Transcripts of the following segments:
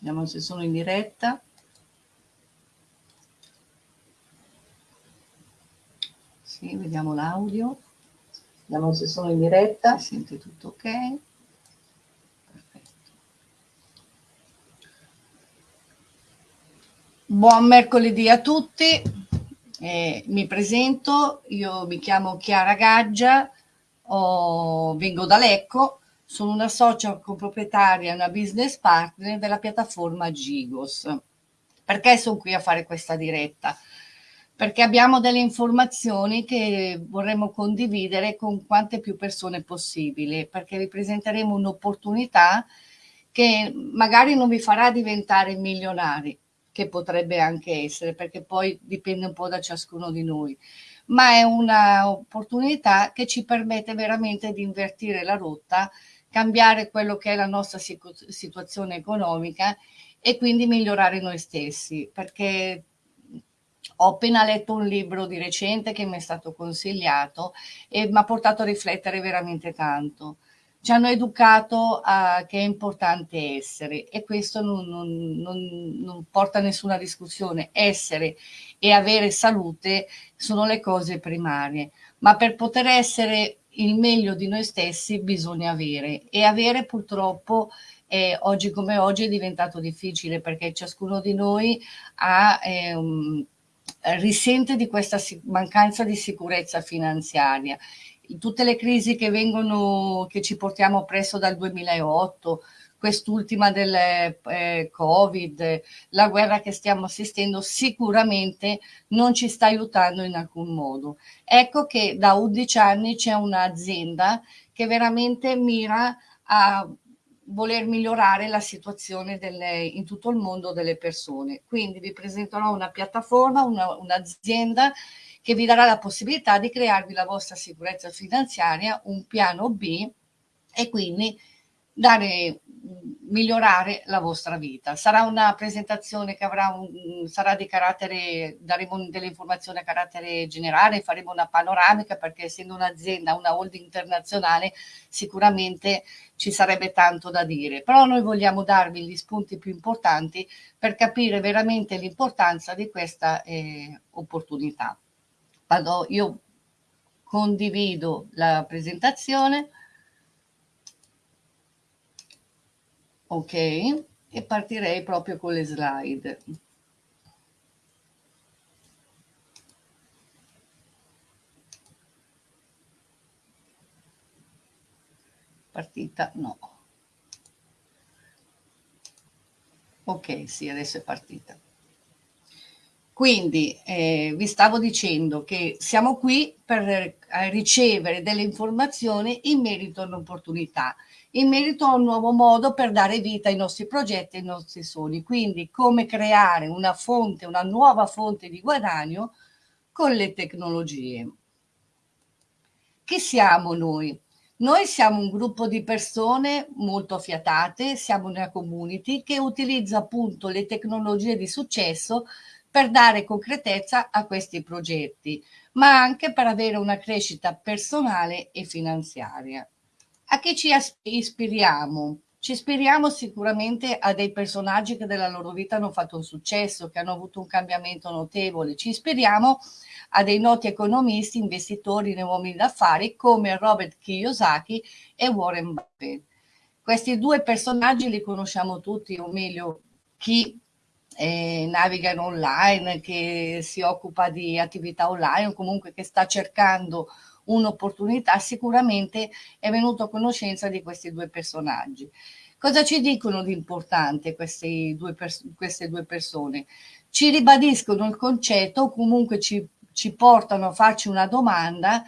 Vediamo se sono in diretta. Sì, vediamo l'audio. Vediamo se sono in diretta. Si sente tutto ok. Perfetto. Buon mercoledì a tutti. Eh, mi presento, io mi chiamo Chiara Gaggia, ho, vengo da Lecco, sono una socia coproprietaria e una business partner della piattaforma Gigos. Perché sono qui a fare questa diretta? Perché abbiamo delle informazioni che vorremmo condividere con quante più persone possibile, perché vi presenteremo un'opportunità che magari non vi farà diventare milionari, che potrebbe anche essere, perché poi dipende un po' da ciascuno di noi, ma è un'opportunità che ci permette veramente di invertire la rotta, cambiare quello che è la nostra situazione economica e quindi migliorare noi stessi, perché ho appena letto un libro di recente che mi è stato consigliato e mi ha portato a riflettere veramente tanto ci hanno educato a che è importante essere e questo non, non, non, non, porta a nessuna discussione. Essere e avere salute sono le cose primarie, ma per poter essere il meglio di noi stessi bisogna avere. E avere purtroppo eh, oggi come oggi è diventato difficile perché ciascuno di noi ha, eh, um, risente di questa mancanza di sicurezza finanziaria. Tutte le crisi che vengono, che ci portiamo presso dal 2008, quest'ultima del eh, Covid, la guerra che stiamo assistendo, sicuramente non ci sta aiutando in alcun modo. Ecco che da 11 anni c'è un'azienda che veramente mira a voler migliorare la situazione delle, in tutto il mondo delle persone. Quindi vi presenterò una piattaforma, un'azienda una che vi darà la possibilità di crearvi la vostra sicurezza finanziaria, un piano B e quindi dare, migliorare la vostra vita. Sarà una presentazione che avrà un, sarà di carattere, daremo delle informazioni a carattere generale, faremo una panoramica perché essendo un'azienda, una holding internazionale, sicuramente ci sarebbe tanto da dire, però noi vogliamo darvi gli spunti più importanti per capire veramente l'importanza di questa eh, opportunità vado, io condivido la presentazione, ok, e partirei proprio con le slide. Partita? No. Ok, sì, adesso è partita. Quindi eh, vi stavo dicendo che siamo qui per eh, ricevere delle informazioni in merito all'opportunità, in merito a un nuovo modo per dare vita ai nostri progetti, ai nostri sogni. Quindi come creare una fonte, una nuova fonte di guadagno con le tecnologie. Chi siamo noi? Noi siamo un gruppo di persone molto affiatate, siamo una community che utilizza appunto le tecnologie di successo per dare concretezza a questi progetti, ma anche per avere una crescita personale e finanziaria. A che ci ispiriamo? Ci ispiriamo sicuramente a dei personaggi che della loro vita hanno fatto un successo, che hanno avuto un cambiamento notevole. Ci ispiriamo a dei noti economisti, investitori e uomini d'affari come Robert Kiyosaki e Warren Buffett. Questi due personaggi li conosciamo tutti, o meglio, chi eh, navigano online, che si occupa di attività online o comunque che sta cercando un'opportunità, sicuramente è venuto a conoscenza di questi due personaggi. Cosa ci dicono di importante queste due, queste due persone? Ci ribadiscono il concetto o comunque ci, ci portano a farci una domanda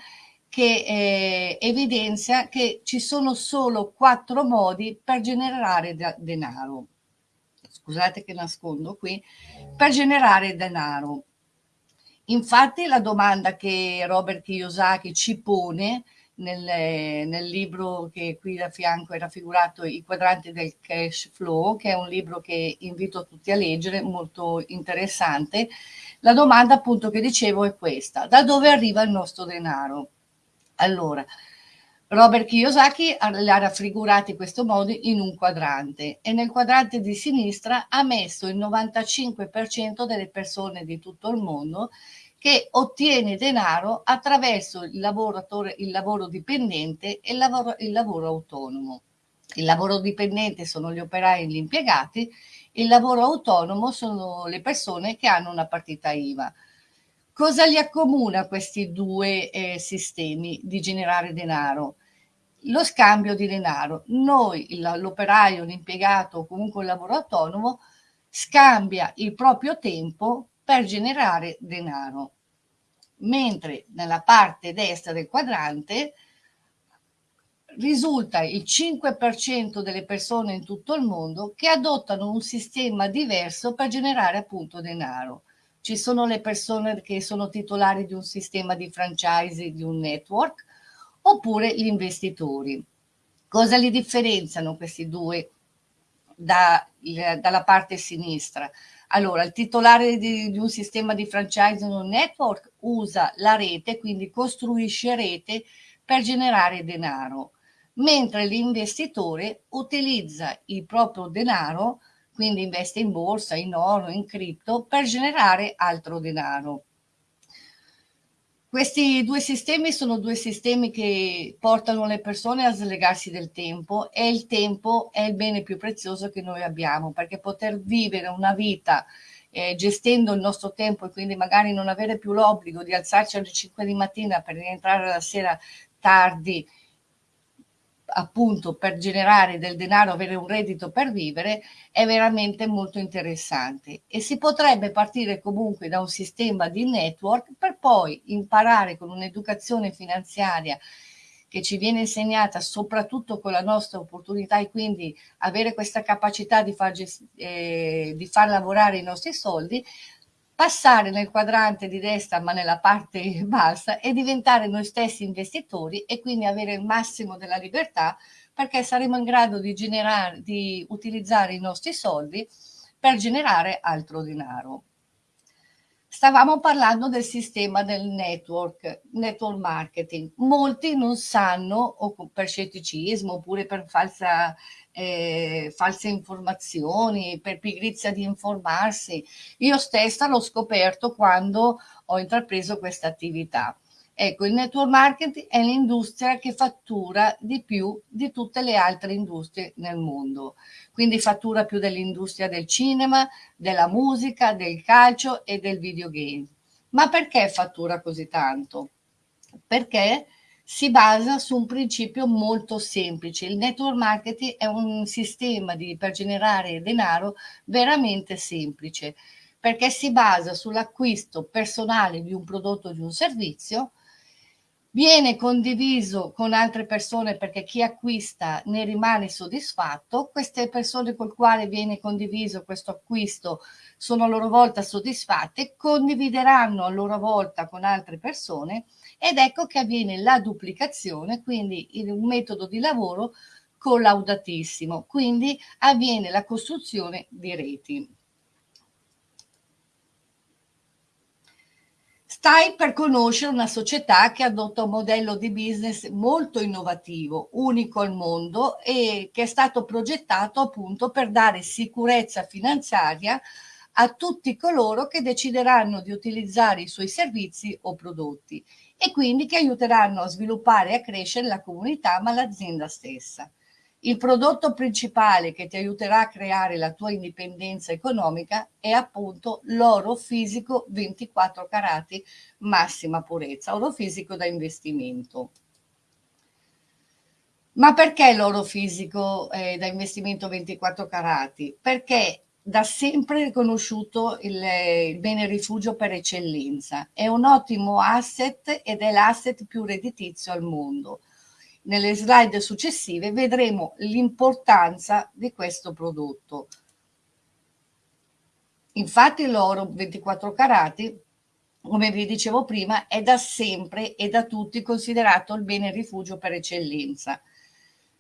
che eh, evidenzia che ci sono solo quattro modi per generare denaro scusate che nascondo qui, per generare denaro. Infatti la domanda che Robert Kiyosaki ci pone nel, nel, libro che qui da fianco è raffigurato I quadranti del cash flow, che è un libro che invito tutti a leggere, molto interessante. La domanda appunto che dicevo è questa, da dove arriva il nostro denaro? Allora, Robert Kiyosaki l'ha raffigurato in questo modo in un quadrante e nel quadrante di sinistra ha messo il 95% delle persone di tutto il mondo che ottiene denaro attraverso il, il lavoro dipendente e il lavoro, il lavoro autonomo. Il lavoro dipendente sono gli operai e gli impiegati, il lavoro autonomo sono le persone che hanno una partita IVA. Cosa li accomuna questi due eh, sistemi di generare denaro? Lo scambio di denaro. Noi, l'operaio, l'impiegato o comunque il lavoro autonomo, scambia il proprio tempo per generare denaro. Mentre nella parte destra del quadrante risulta il 5% delle persone in tutto il mondo che adottano un sistema diverso per generare appunto denaro. Ci sono le persone che sono titolari di un sistema di franchise, di un network, oppure gli investitori. Cosa li differenziano questi due da, dalla parte sinistra? Allora, il titolare di, di un sistema di franchising o network usa la rete, quindi costruisce rete per generare denaro, mentre l'investitore utilizza il proprio denaro, quindi investe in borsa, in oro, in cripto, per generare altro denaro. Questi due sistemi sono due sistemi che portano le persone a slegarsi del tempo e il tempo è il bene più prezioso che noi abbiamo perché poter vivere una vita eh, gestendo il nostro tempo e quindi magari non avere più l'obbligo di alzarci alle 5 di mattina per rientrare la sera tardi appunto per generare del denaro, avere un reddito per vivere, è veramente molto interessante. E si potrebbe partire comunque da un sistema di network per poi imparare con un'educazione finanziaria che ci viene insegnata soprattutto con la nostra opportunità e quindi avere questa capacità di far, eh, di far lavorare i nostri soldi, passare nel quadrante di destra ma nella parte bassa e diventare noi stessi investitori e quindi avere il massimo della libertà perché saremo in grado di, generare, di utilizzare i nostri soldi per generare altro denaro. Stavamo parlando del sistema del network, network marketing. Molti non sanno, o per scetticismo oppure per falsa eh, false informazioni, per pigrizia di informarsi. Io stessa l'ho scoperto quando ho intrapreso questa attività. Ecco, il network marketing è l'industria che fattura di più di tutte le altre industrie nel mondo. Quindi fattura più dell'industria del cinema, della musica, del calcio e del videogame. Ma perché fattura così tanto? Perché si basa su un principio molto semplice. Il network marketing è un sistema di, per generare denaro veramente semplice perché si basa sull'acquisto personale di un prodotto o di un servizio, viene condiviso con altre persone perché chi acquista ne rimane soddisfatto, queste persone col quale viene condiviso questo acquisto sono a loro volta soddisfatte, condivideranno a loro volta con altre persone ed ecco che avviene la duplicazione, quindi un metodo di lavoro collaudatissimo, quindi avviene la costruzione di reti. Stai per conoscere una società che adotta un modello di business molto innovativo, unico al mondo e che è stato progettato appunto per dare sicurezza finanziaria a tutti coloro che decideranno di utilizzare i suoi servizi o prodotti e quindi che aiuteranno a sviluppare e a crescere la comunità ma l'azienda stessa. Il prodotto principale che ti aiuterà a creare la tua indipendenza economica è appunto l'oro fisico 24 carati massima purezza, oro fisico da investimento. Ma perché l'oro fisico eh, da investimento 24 carati? Perché da sempre riconosciuto il, il, bene rifugio per eccellenza. È un ottimo asset ed è l'asset più redditizio al mondo. Nelle slide successive vedremo l'importanza di questo prodotto. Infatti l'oro 24 carati, come vi dicevo prima, è da sempre e da tutti considerato il bene rifugio per eccellenza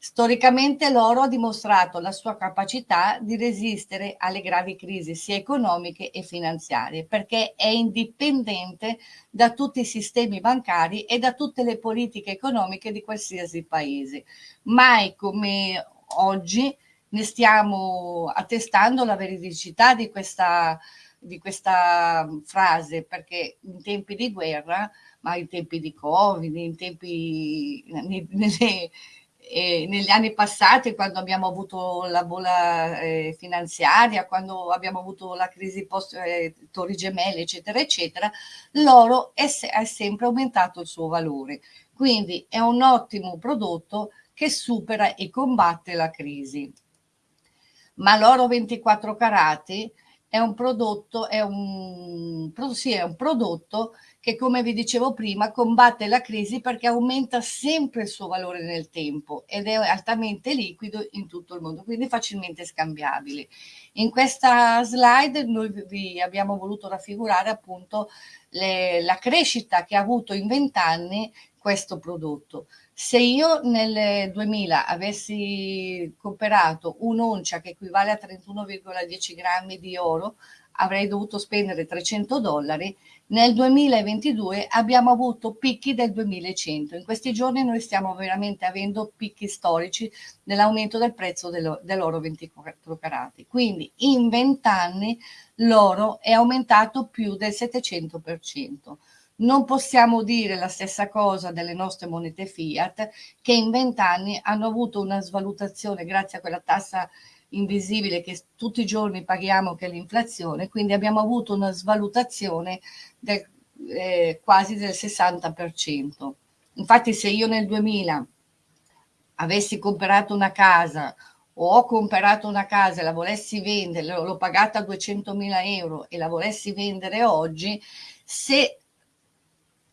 Storicamente l'oro ha dimostrato la sua capacità di resistere alle gravi crisi sia economiche e finanziarie perché è indipendente da tutti i sistemi bancari e da tutte le politiche economiche di qualsiasi paese. Mai come oggi ne stiamo attestando la veridicità di questa, di questa frase perché in tempi di guerra, ma in tempi di Covid, in tempi... Nelle, eh, negli anni passati, quando abbiamo avuto la bolla eh, finanziaria, quando abbiamo avuto la crisi post eh, Torri Gemelle, eccetera, eccetera, l'oro è, è sempre aumentato il suo valore. Quindi è un ottimo prodotto che supera e combatte la crisi. Ma l'oro 24 carati è un prodotto, è un, sì, è un prodotto che come vi dicevo prima combatte la crisi perché aumenta sempre il suo valore nel tempo ed è altamente liquido in tutto il mondo, quindi facilmente scambiabile. In questa slide noi vi abbiamo voluto raffigurare appunto le, la crescita che ha avuto in vent'anni questo prodotto. Se io nel 2000 avessi comprato un'oncia che equivale a 31,10 grammi di oro, avrei dovuto spendere 300 dollari, nel 2022 abbiamo avuto picchi del 2100. In questi giorni noi stiamo veramente avendo picchi storici nell'aumento del prezzo dell'oro 24 carati. Quindi in 20 anni l'oro è aumentato più del 700%. Non possiamo dire la stessa cosa delle nostre monete fiat che in 20 anni hanno avuto una svalutazione grazie a quella tassa invisibile che tutti i giorni paghiamo che è l'inflazione, quindi abbiamo avuto una svalutazione del, eh, quasi del 60%. Infatti se io nel 2000 avessi comprato una casa o ho comprato una casa e la volessi vendere, l'ho pagata 200.000 euro e la volessi vendere oggi, se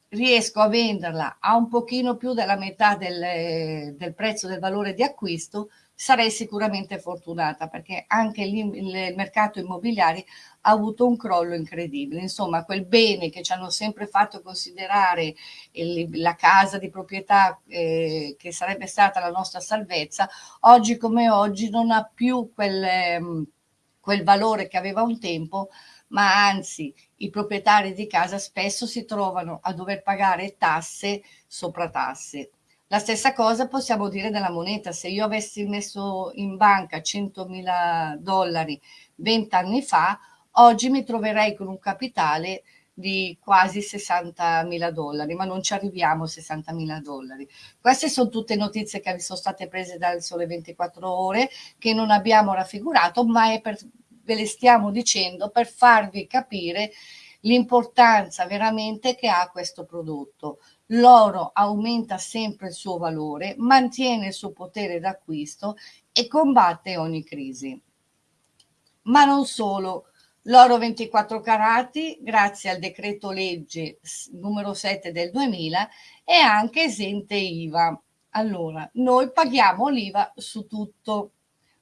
riesco a venderla a un pochino più della metà del, del prezzo del valore di acquisto, sarei sicuramente fortunata perché anche il mercato immobiliare ha avuto un crollo incredibile. Insomma, quel bene che ci hanno sempre fatto considerare la casa di proprietà eh, che sarebbe stata la nostra salvezza, oggi come oggi non ha più quel, ehm, quel valore che aveva un tempo, ma anzi i proprietari di casa spesso si trovano a dover pagare tasse sopra tasse la stessa cosa possiamo dire della moneta. Se io avessi messo in banca 100.000 dollari 20 anni fa, oggi mi troverei con un capitale di quasi 60.000 dollari, ma non ci arriviamo a 60.000 dollari. Queste sono tutte notizie che sono state prese dal Sole 24 Ore, che non abbiamo raffigurato, ma per, ve le stiamo dicendo per farvi capire l'importanza veramente che ha questo prodotto l'oro aumenta sempre il suo valore, mantiene il suo potere d'acquisto e combatte ogni crisi. Ma non solo, l'oro 24 carati, grazie al decreto legge numero 7 del 2000, è anche esente IVA. Allora, noi paghiamo l'IVA su tutto.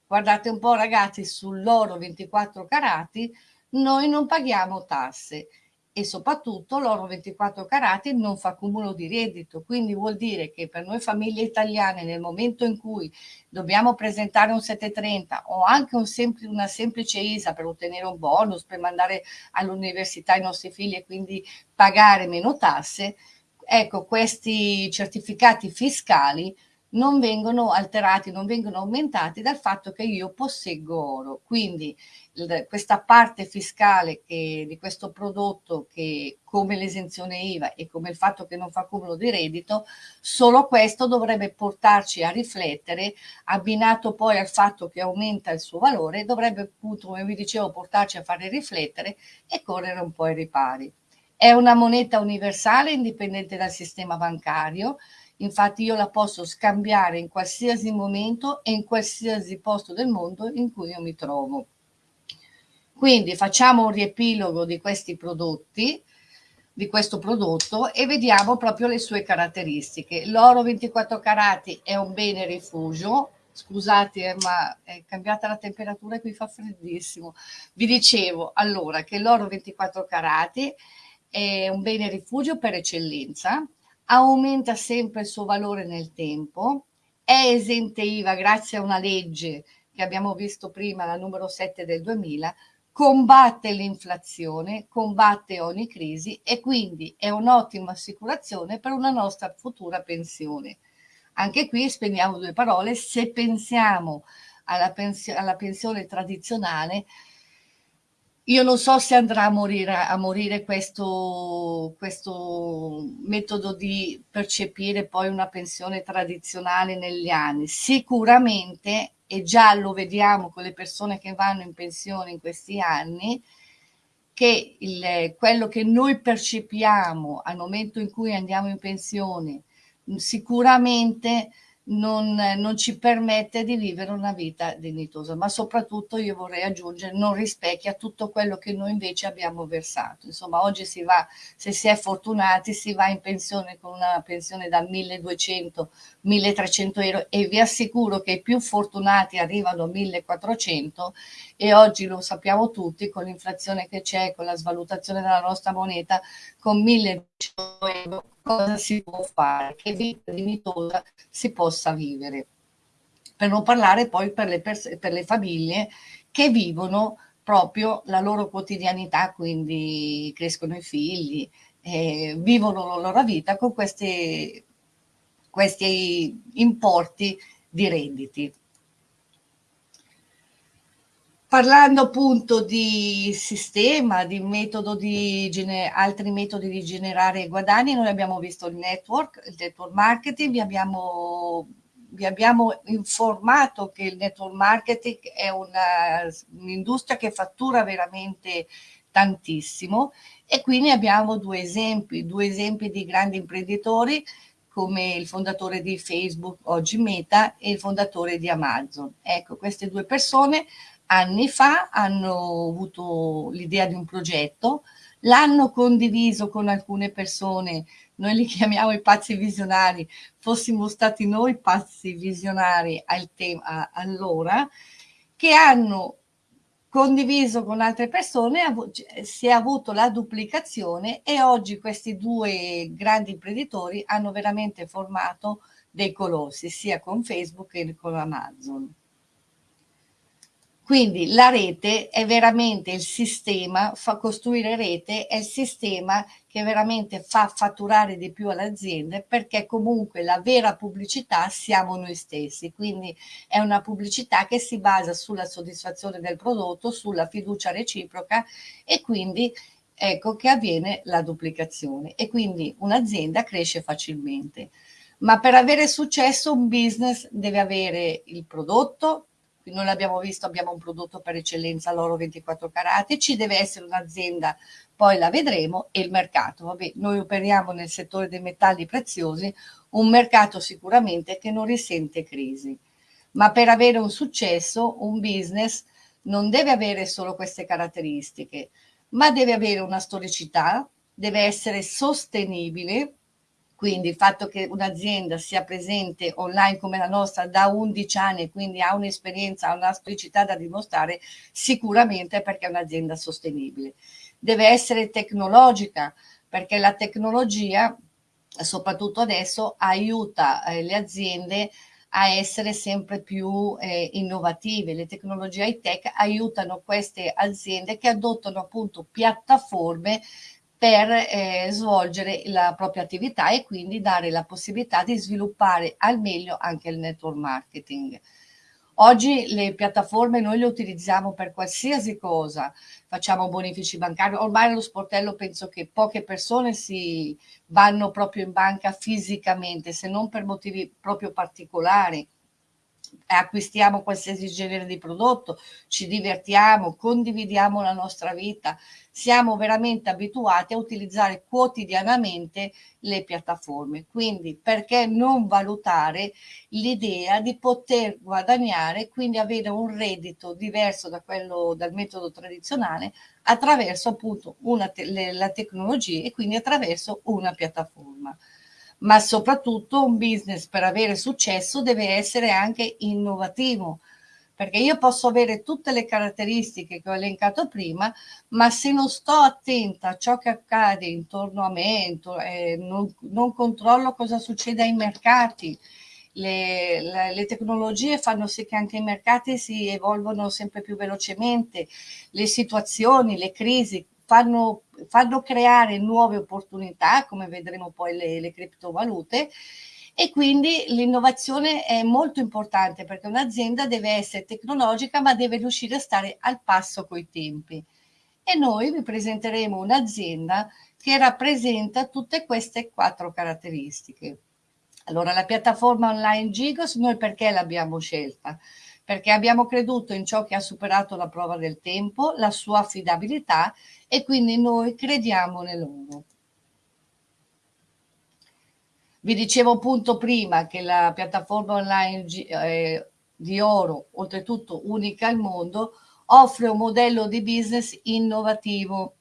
Guardate un po' ragazzi, sull'oro 24 carati noi non paghiamo tasse e soprattutto l'oro 24 carati non fa cumulo di reddito, quindi vuol dire che per noi famiglie italiane nel momento in cui dobbiamo presentare un 730 o anche un sempl una semplice ISA per ottenere un bonus, per mandare all'università i nostri figli e quindi pagare meno tasse, ecco questi certificati fiscali non vengono alterati, non vengono aumentati dal fatto che io posseggo oro. Quindi questa parte fiscale che, di questo prodotto che come l'esenzione IVA e come il fatto che non fa cumulo di reddito, solo questo dovrebbe portarci a riflettere, abbinato poi al fatto che aumenta il suo valore, dovrebbe appunto, come vi dicevo, portarci a fare riflettere e correre un po' ai ripari. È una moneta universale indipendente dal sistema bancario, Infatti io la posso scambiare in qualsiasi momento e in qualsiasi posto del mondo in cui io mi trovo. Quindi facciamo un riepilogo di questi prodotti, di questo prodotto e vediamo proprio le sue caratteristiche. L'oro 24 carati è un bene rifugio, scusate ma è cambiata la temperatura e qui fa freddissimo. Vi dicevo allora che l'oro 24 carati è un bene rifugio per eccellenza, aumenta sempre il suo valore nel tempo, è esente IVA grazie a una legge che abbiamo visto prima, la numero 7 del 2000, combatte l'inflazione, combatte ogni crisi e quindi è un'ottima assicurazione per una nostra futura pensione. Anche qui spendiamo due parole, se pensiamo alla, pensio alla pensione tradizionale, io non so se andrà a morire, a morire questo, questo, metodo di percepire poi una pensione tradizionale negli anni. Sicuramente, e già lo vediamo con le persone che vanno in pensione in questi anni, che il, quello che noi percepiamo al momento in cui andiamo in pensione sicuramente non, non, ci permette di vivere una vita dignitosa, ma soprattutto io vorrei aggiungere non rispecchia tutto quello che noi invece abbiamo versato. Insomma, oggi si va, se si è fortunati, si va in pensione con una pensione da 1200, 1300 euro e vi assicuro che i più fortunati arrivano a 1400 e oggi lo sappiamo tutti con l'inflazione che c'è, con la svalutazione della nostra moneta, con 1200 euro cosa si può fare, che vita dignitosa si possa vivere. Per non parlare poi per le, per le famiglie che vivono proprio la loro quotidianità, quindi crescono i figli, eh, vivono la loro vita con questi, questi importi di redditi. Parlando appunto di sistema, di metodo di altri metodi di generare guadagni, noi abbiamo visto il network, il network marketing, vi abbiamo, vi abbiamo informato che il network marketing è un'industria che fattura veramente tantissimo e quindi abbiamo due esempi, due esempi di grandi imprenditori come il fondatore di Facebook, oggi Meta, e il fondatore di Amazon. Ecco, queste due persone anni fa hanno avuto l'idea di un progetto, l'hanno condiviso con alcune persone, noi li chiamiamo i pazzi visionari, fossimo stati noi pazzi visionari al tema allora, che hanno condiviso con altre persone, si è avuto la duplicazione e oggi questi due grandi imprenditori hanno veramente formato dei colossi, sia con Facebook che con Amazon. Quindi la rete è veramente il sistema, fa costruire rete è il sistema che veramente fa fatturare di più alle aziende perché comunque la vera pubblicità siamo noi stessi, quindi è una pubblicità che si basa sulla soddisfazione del prodotto, sulla fiducia reciproca e quindi ecco che avviene la duplicazione e quindi un'azienda cresce facilmente. Ma per avere successo un business deve avere il prodotto, noi l'abbiamo visto, abbiamo un prodotto per eccellenza, l'oro 24 carati, ci deve essere un'azienda, poi la vedremo, e il mercato. Vabbè, noi operiamo nel settore dei metalli preziosi, un mercato sicuramente che non risente crisi. Ma per avere un successo, un business non deve avere solo queste caratteristiche, ma deve avere una storicità, deve essere sostenibile, quindi il fatto che un'azienda sia presente online come la nostra da 11 anni, quindi ha un'esperienza, ha una storicità da dimostrare, sicuramente perché è un'azienda sostenibile. Deve essere tecnologica, perché la tecnologia, soprattutto adesso, aiuta eh, le aziende a essere sempre più eh, innovative. Le tecnologie high tech aiutano queste aziende che adottano appunto piattaforme per eh, svolgere la propria attività e quindi dare la possibilità di sviluppare al meglio anche il network marketing. Oggi le piattaforme noi le utilizziamo per qualsiasi cosa, facciamo bonifici bancari, ormai nello sportello penso che poche persone si vanno proprio in banca fisicamente, se non per motivi proprio particolari, acquistiamo qualsiasi genere di prodotto, ci divertiamo, condividiamo la nostra vita, siamo veramente abituati a utilizzare quotidianamente le piattaforme. Quindi perché non valutare l'idea di poter guadagnare, quindi avere un reddito diverso da quello dal metodo tradizionale attraverso appunto una te la tecnologia e quindi attraverso una piattaforma ma soprattutto un business per avere successo deve essere anche innovativo, perché io posso avere tutte le caratteristiche che ho elencato prima, ma se non sto attenta a ciò che accade intorno a me, eh, non, non controllo cosa succede ai mercati, le, le, le, tecnologie fanno sì che anche i mercati si evolvono sempre più velocemente, le situazioni, le crisi fanno, fanno creare nuove opportunità, come vedremo poi le, le criptovalute, e quindi l'innovazione è molto importante perché un'azienda deve essere tecnologica ma deve riuscire a stare al passo coi tempi. E noi vi presenteremo un'azienda che rappresenta tutte queste quattro caratteristiche. Allora, la piattaforma online Gigos, noi perché l'abbiamo scelta? Perché abbiamo creduto in ciò che ha superato la prova del tempo, la sua affidabilità e quindi noi crediamo nell'oro. Vi dicevo appunto prima che la piattaforma online eh, di oro, oltretutto unica al mondo, offre un modello di business innovativo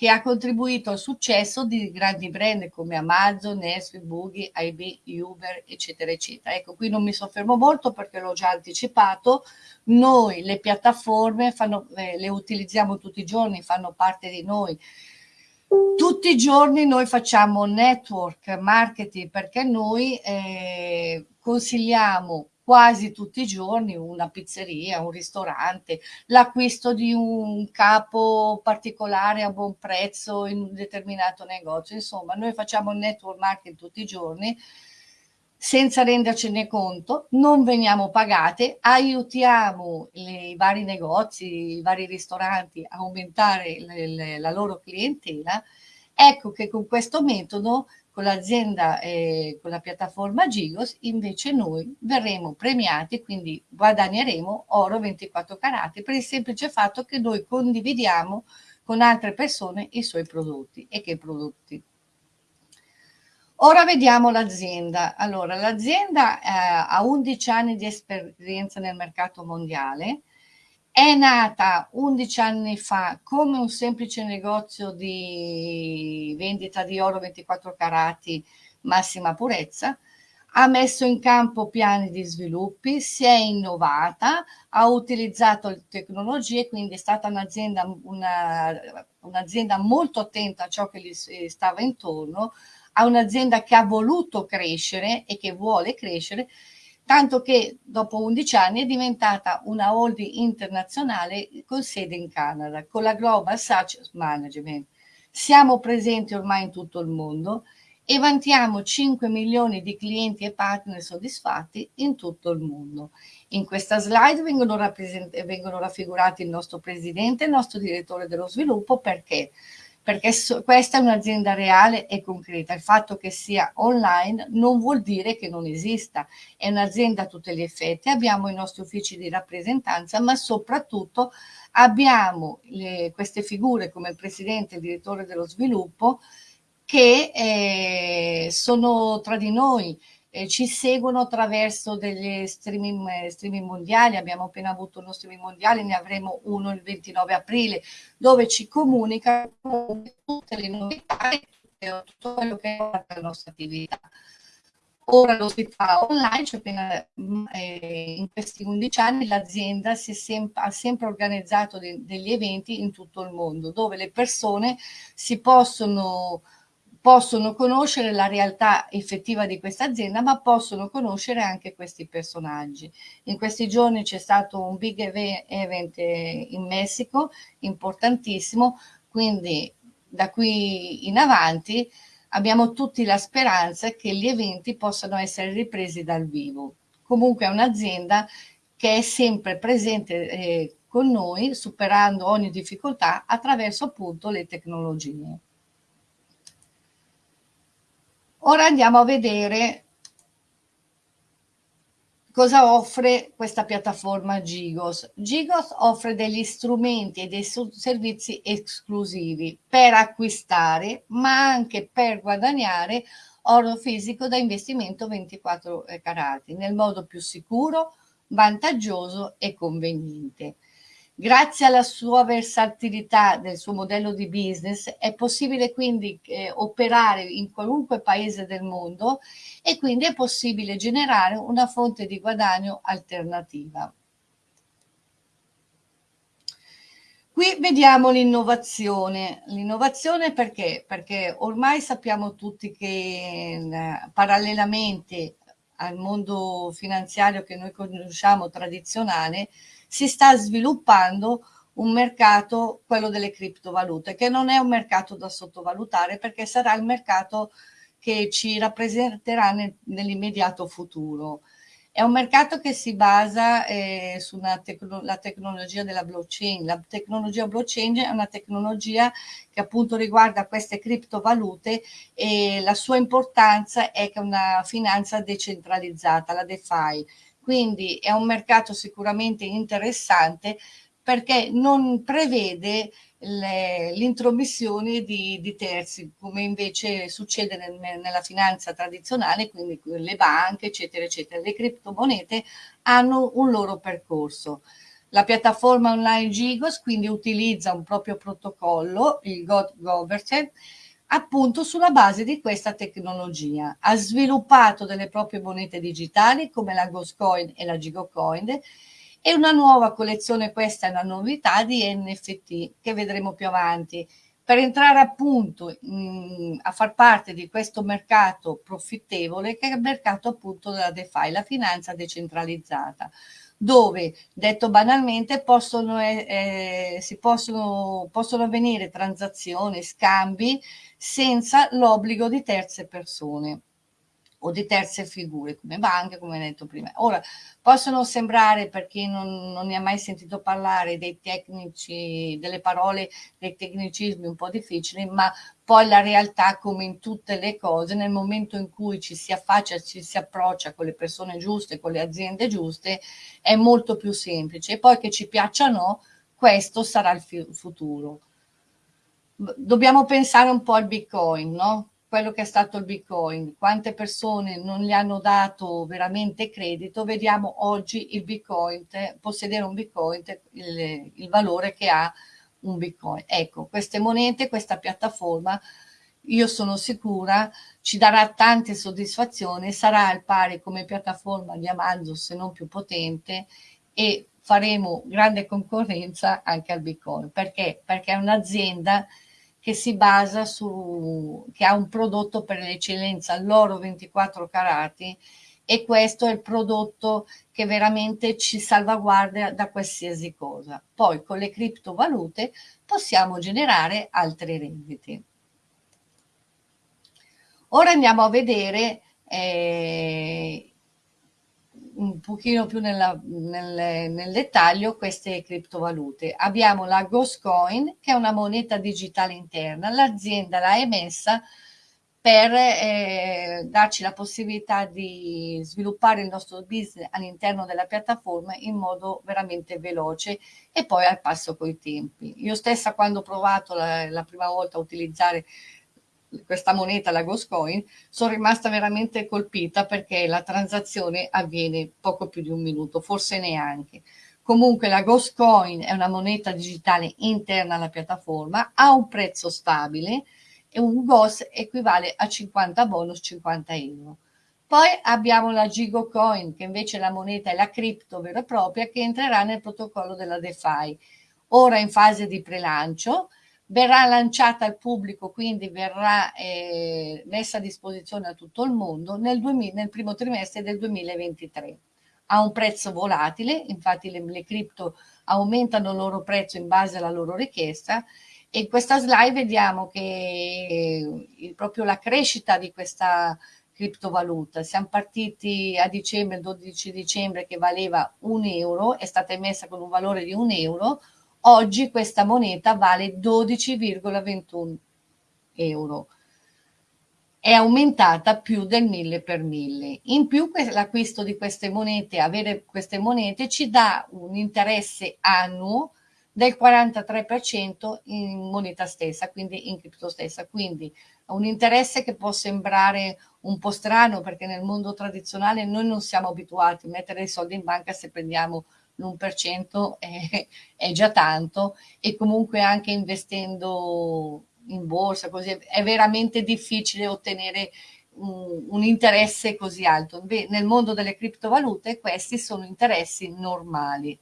che ha contribuito al successo di grandi brand come Amazon, Nestle, Boogie, IB, Uber, eccetera, eccetera. Ecco, qui non mi soffermo molto perché l'ho già anticipato. Noi le piattaforme fanno, eh, le utilizziamo tutti i giorni, fanno parte di noi. Tutti i giorni noi facciamo network marketing perché noi eh, consigliamo quasi tutti i giorni una pizzeria, un ristorante, l'acquisto di un capo particolare a buon prezzo in un determinato negozio. Insomma, noi facciamo network marketing tutti i giorni senza rendercene conto, non veniamo pagate, aiutiamo le, i vari negozi, i vari ristoranti a aumentare le, le, la loro clientela. Ecco che con questo metodo con l'azienda, eh, con la piattaforma Gigos, invece noi verremo premiati, quindi guadagneremo oro 24 carati per il semplice fatto che noi condividiamo con altre persone i suoi prodotti. E che prodotti? Ora vediamo l'azienda. Allora, l'azienda eh, ha 11 anni di esperienza nel mercato mondiale, è nata 11 anni fa come un semplice negozio di vendita di oro 24 carati massima purezza, ha messo in campo piani di sviluppi, si è innovata, ha utilizzato tecnologie, quindi è stata un'azienda, una, un'azienda molto attenta a ciò che gli stava intorno, a un'azienda che ha voluto crescere e che vuole crescere tanto che dopo 11 anni è diventata una holding internazionale con sede in Canada, con la Global Success Management. Siamo presenti ormai in tutto il mondo e vantiamo 5 milioni di clienti e partner soddisfatti in tutto il mondo. In questa slide vengono, vengono raffigurati il nostro presidente e il nostro direttore dello sviluppo perché perché so, questa è un'azienda reale e concreta. Il fatto che sia online non vuol dire che non esista, è un'azienda a tutti gli effetti, abbiamo i nostri uffici di rappresentanza, ma soprattutto abbiamo le, queste figure come il presidente e il direttore dello sviluppo che eh, sono tra di noi, eh, ci seguono attraverso degli streaming, eh, streaming, mondiali, abbiamo appena avuto uno streaming mondiale, ne avremo uno il 29 aprile, dove ci comunicano tutte le novità e tutto quello che è la nostra attività. Ora lo si fa online, cioè appena, mm, eh, in questi 11 anni l'azienda sem ha sempre organizzato de degli eventi in tutto il mondo, dove le persone si possono possono conoscere la realtà effettiva di questa azienda, ma possono conoscere anche questi personaggi. In questi giorni c'è stato un big event in Messico, importantissimo, quindi da qui in avanti abbiamo tutti la speranza che gli eventi possano essere ripresi dal vivo. Comunque è un'azienda che è sempre presente eh, con noi, superando ogni difficoltà attraverso appunto le tecnologie. Ora andiamo a vedere cosa offre questa piattaforma Gigos. Gigos offre degli strumenti e dei servizi esclusivi per acquistare, ma anche per guadagnare oro fisico da investimento 24 carati nel modo più sicuro, vantaggioso e conveniente. Grazie alla sua versatilità del suo modello di business è possibile quindi eh, operare in qualunque paese del mondo e quindi è possibile generare una fonte di guadagno alternativa. Qui vediamo l'innovazione. L'innovazione perché? Perché ormai sappiamo tutti che eh, parallelamente al mondo finanziario che noi conosciamo tradizionale, si sta sviluppando un mercato, quello delle criptovalute, che non è un mercato da sottovalutare perché sarà il mercato che ci rappresenterà nel, nell'immediato futuro. È un mercato che si basa eh, sulla tecno tecnologia della blockchain. La tecnologia blockchain è una tecnologia che appunto riguarda queste criptovalute e la sua importanza è che è una finanza decentralizzata, la DeFi. Quindi è un mercato sicuramente interessante perché non prevede l'intromissione di, di, terzi, come invece succede nel, nella finanza tradizionale, quindi le banche, eccetera, eccetera. Le criptomonete hanno un loro percorso. La piattaforma online Gigos quindi utilizza un proprio protocollo, il God Governance, appunto sulla base di questa tecnologia. Ha sviluppato delle proprie monete digitali come la Ghostcoin e la Gigocoin e una nuova collezione, questa è una novità, di NFT che vedremo più avanti. Per entrare appunto mh, a far parte di questo mercato profittevole che è il mercato appunto della DeFi, la finanza decentralizzata dove, detto banalmente, possono, eh, si possono, possono avvenire transazioni, scambi senza l'obbligo di terze persone o di terze figure come banche, come detto prima. Ora, possono sembrare, per chi non, non, ne ha mai sentito parlare, dei tecnici, delle parole, dei tecnicismi un po' difficili, ma poi la realtà, come in tutte le cose, nel momento in cui ci si affaccia, ci si approccia con le persone giuste, con le aziende giuste, è molto più semplice. E poi che ci piaccia o no, questo sarà il futuro. Dobbiamo pensare un po' al Bitcoin, no? Quello che è stato il Bitcoin, quante persone non gli hanno dato veramente credito, vediamo oggi il Bitcoin, possedere un Bitcoin, il, il valore che ha un Bitcoin. Ecco, queste monete, questa piattaforma, io sono sicura, ci darà tante soddisfazioni, sarà al pari come piattaforma di Amazon, se non più potente, e faremo grande concorrenza anche al Bitcoin. Perché? Perché è un'azienda che si basa su, che ha un prodotto per l'eccellenza, l'oro 24 carati, e questo è il prodotto che veramente ci salvaguarda da qualsiasi cosa. Poi con le criptovalute possiamo generare altre rendite. Ora andiamo a vedere eh, un pochino più nella, nel, nel, dettaglio queste criptovalute. Abbiamo la Ghostcoin, che è una moneta digitale interna. L'azienda l'ha emessa per eh, darci la possibilità di sviluppare il nostro business all'interno della piattaforma in modo veramente veloce e poi al passo coi tempi. Io stessa quando ho provato la, la prima volta a utilizzare questa moneta, la Ghost Coin, sono rimasta veramente colpita perché la transazione avviene poco più di un minuto, forse neanche. Comunque la Ghost Coin è una moneta digitale interna alla piattaforma, ha un prezzo stabile e un Ghost equivale a 50 bonus 50 euro. Poi abbiamo la Gigo Coin, che invece la moneta è la cripto vera e propria, che entrerà nel protocollo della DeFi. Ora in fase di prelancio, verrà lanciata al pubblico, quindi verrà eh, messa a disposizione a tutto il mondo nel, 2000, nel, primo trimestre del 2023. Ha un prezzo volatile, infatti le, le cripto aumentano il loro prezzo in base alla loro richiesta e in questa slide vediamo che eh, proprio la crescita di questa criptovaluta. Siamo partiti a dicembre, il 12 dicembre, che valeva un euro, è stata emessa con un valore di un euro, Oggi questa moneta vale 12,21 euro. È aumentata più del 1000 per 1000. In più l'acquisto di queste monete, avere queste monete ci dà un interesse annuo del 43% in moneta stessa, quindi in cripto stessa. Quindi un interesse che può sembrare un po' strano perché nel mondo tradizionale noi non siamo abituati a mettere i soldi in banca se prendiamo l'1% è, è già tanto e comunque anche investendo in borsa così è veramente difficile ottenere un, un interesse così alto. Nel mondo delle criptovalute questi sono interessi normali.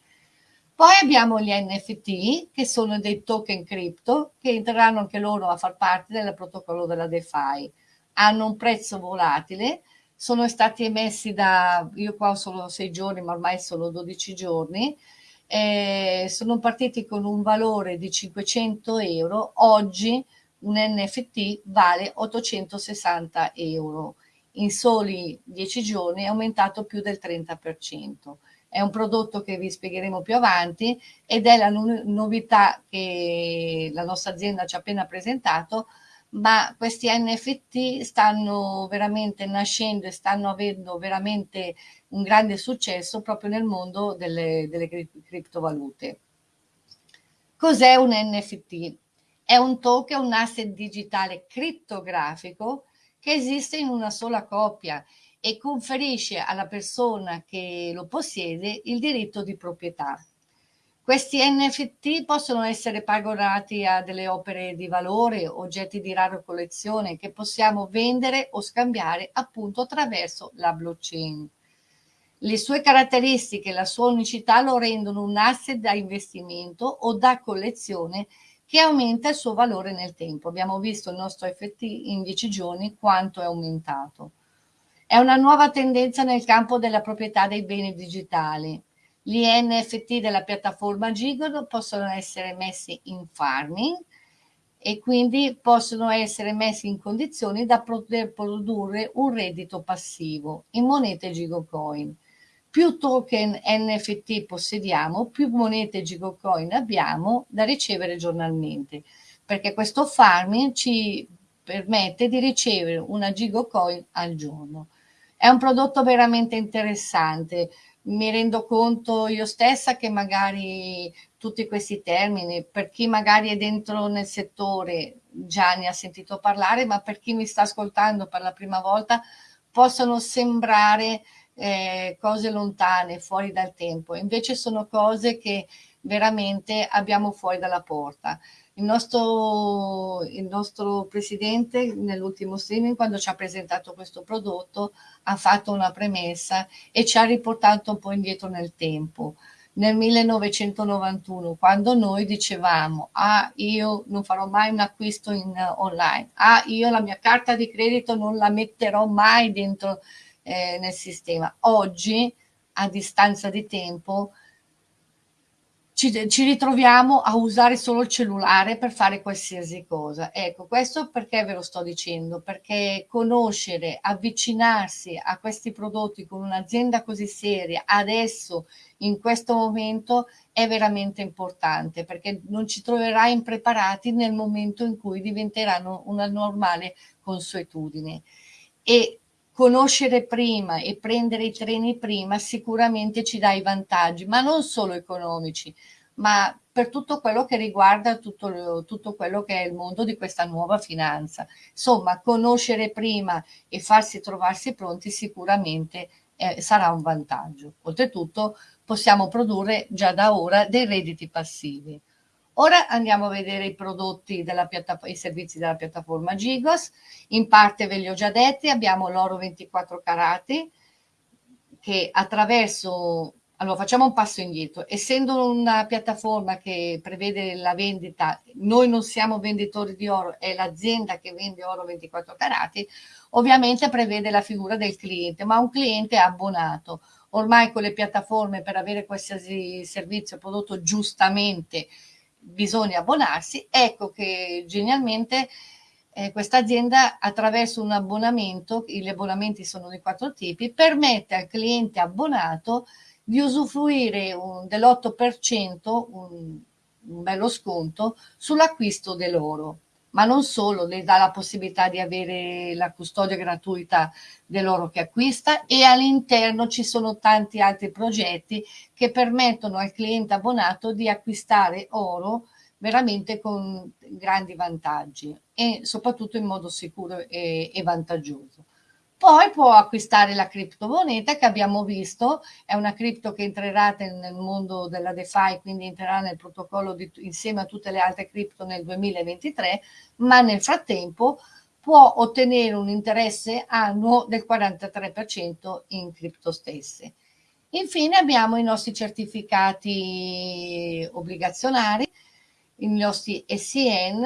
Poi abbiamo gli NFT, che sono dei token cripto, che entreranno anche loro a far parte del protocollo della DeFi. Hanno un prezzo volatile, sono stati emessi da, io qua ho solo sei giorni, ma ormai sono 12 giorni, eh, sono partiti con un valore di 500 euro, oggi un NFT vale 860 euro. In soli 10 giorni è aumentato più del 30%. È un prodotto che vi spiegheremo più avanti ed è la novità che la nostra azienda ci ha appena presentato, ma questi NFT stanno veramente nascendo e stanno avendo veramente un grande successo proprio nel mondo delle, delle criptovalute. Cos'è un NFT? È un token, un asset digitale criptografico che esiste in una sola coppia e conferisce alla persona che lo possiede il diritto di proprietà. Questi NFT possono essere paragonati a delle opere di valore, oggetti di rara collezione che possiamo vendere o scambiare appunto attraverso la blockchain. Le sue caratteristiche e la sua unicità lo rendono un asset da investimento o da collezione che aumenta il suo valore nel tempo. Abbiamo visto il nostro FT in dieci giorni quanto è aumentato. È una nuova tendenza nel campo della proprietà dei beni digitali. Gli NFT della piattaforma Gigolo possono essere messi in farming e quindi possono essere messi in condizioni da poter produrre un reddito passivo in monete Gigocoin. Più token NFT possediamo, più monete Gigocoin abbiamo da ricevere giornalmente, perché questo farming ci permette di ricevere una Gigocoin al giorno. È un prodotto veramente interessante, mi rendo conto io stessa che magari tutti questi termini, per chi magari è dentro nel settore già ne ha sentito parlare, ma per chi mi sta ascoltando per la prima volta possono sembrare eh, cose lontane, fuori dal tempo, invece sono cose che veramente abbiamo fuori dalla porta. Il nostro, il nostro presidente nell'ultimo streaming, quando ci ha presentato questo prodotto, ha fatto una premessa e ci ha riportato un po' indietro nel tempo. Nel 1991, quando noi dicevamo, ah, io non farò mai un acquisto in, uh, online, ah, io la mia carta di credito non la metterò mai dentro eh, nel sistema. Oggi, a distanza di tempo, ci, ci, ritroviamo a usare solo il cellulare per fare qualsiasi cosa. Ecco, questo perché ve lo sto dicendo? Perché conoscere, avvicinarsi a questi prodotti con un'azienda così seria adesso, in questo momento, è veramente importante perché non ci troverai impreparati nel momento in cui diventeranno una normale consuetudine. E conoscere prima e prendere i treni prima sicuramente ci dà i vantaggi, ma non solo economici, ma per tutto quello che riguarda tutto, tutto quello che è il mondo di questa nuova finanza. Insomma, conoscere prima e farsi trovarsi pronti sicuramente eh, sarà un vantaggio. Oltretutto possiamo produrre già da ora dei redditi passivi. Ora andiamo a vedere i prodotti della i servizi della piattaforma Gigos. In parte ve li ho già detti, abbiamo l'oro 24 carati che attraverso allora, facciamo un passo indietro. Essendo una piattaforma che prevede la vendita, noi non siamo venditori di oro, è l'azienda che vende oro 24 carati, ovviamente prevede la figura del cliente, ma un cliente abbonato. Ormai con le piattaforme per avere qualsiasi servizio prodotto giustamente bisogna abbonarsi, ecco che genialmente eh, questa azienda attraverso un abbonamento, gli abbonamenti sono di quattro tipi, permette al cliente abbonato di usufruire dell'8%, un, un bello sconto, sull'acquisto dell'oro ma non solo, le dà la possibilità di avere la custodia gratuita dell'oro che acquista e all'interno ci sono tanti altri progetti che permettono al cliente abbonato di acquistare oro veramente con grandi vantaggi e soprattutto in modo sicuro e, e vantaggioso. Poi può acquistare la criptomoneta che abbiamo visto, è una cripto che entrerà nel mondo della DeFi, quindi entrerà nel protocollo di, insieme a tutte le altre cripto nel 2023, ma nel frattempo può ottenere un interesse annuo del 43% in cripto stesse. Infine abbiamo i nostri certificati obbligazionari, i nostri SN,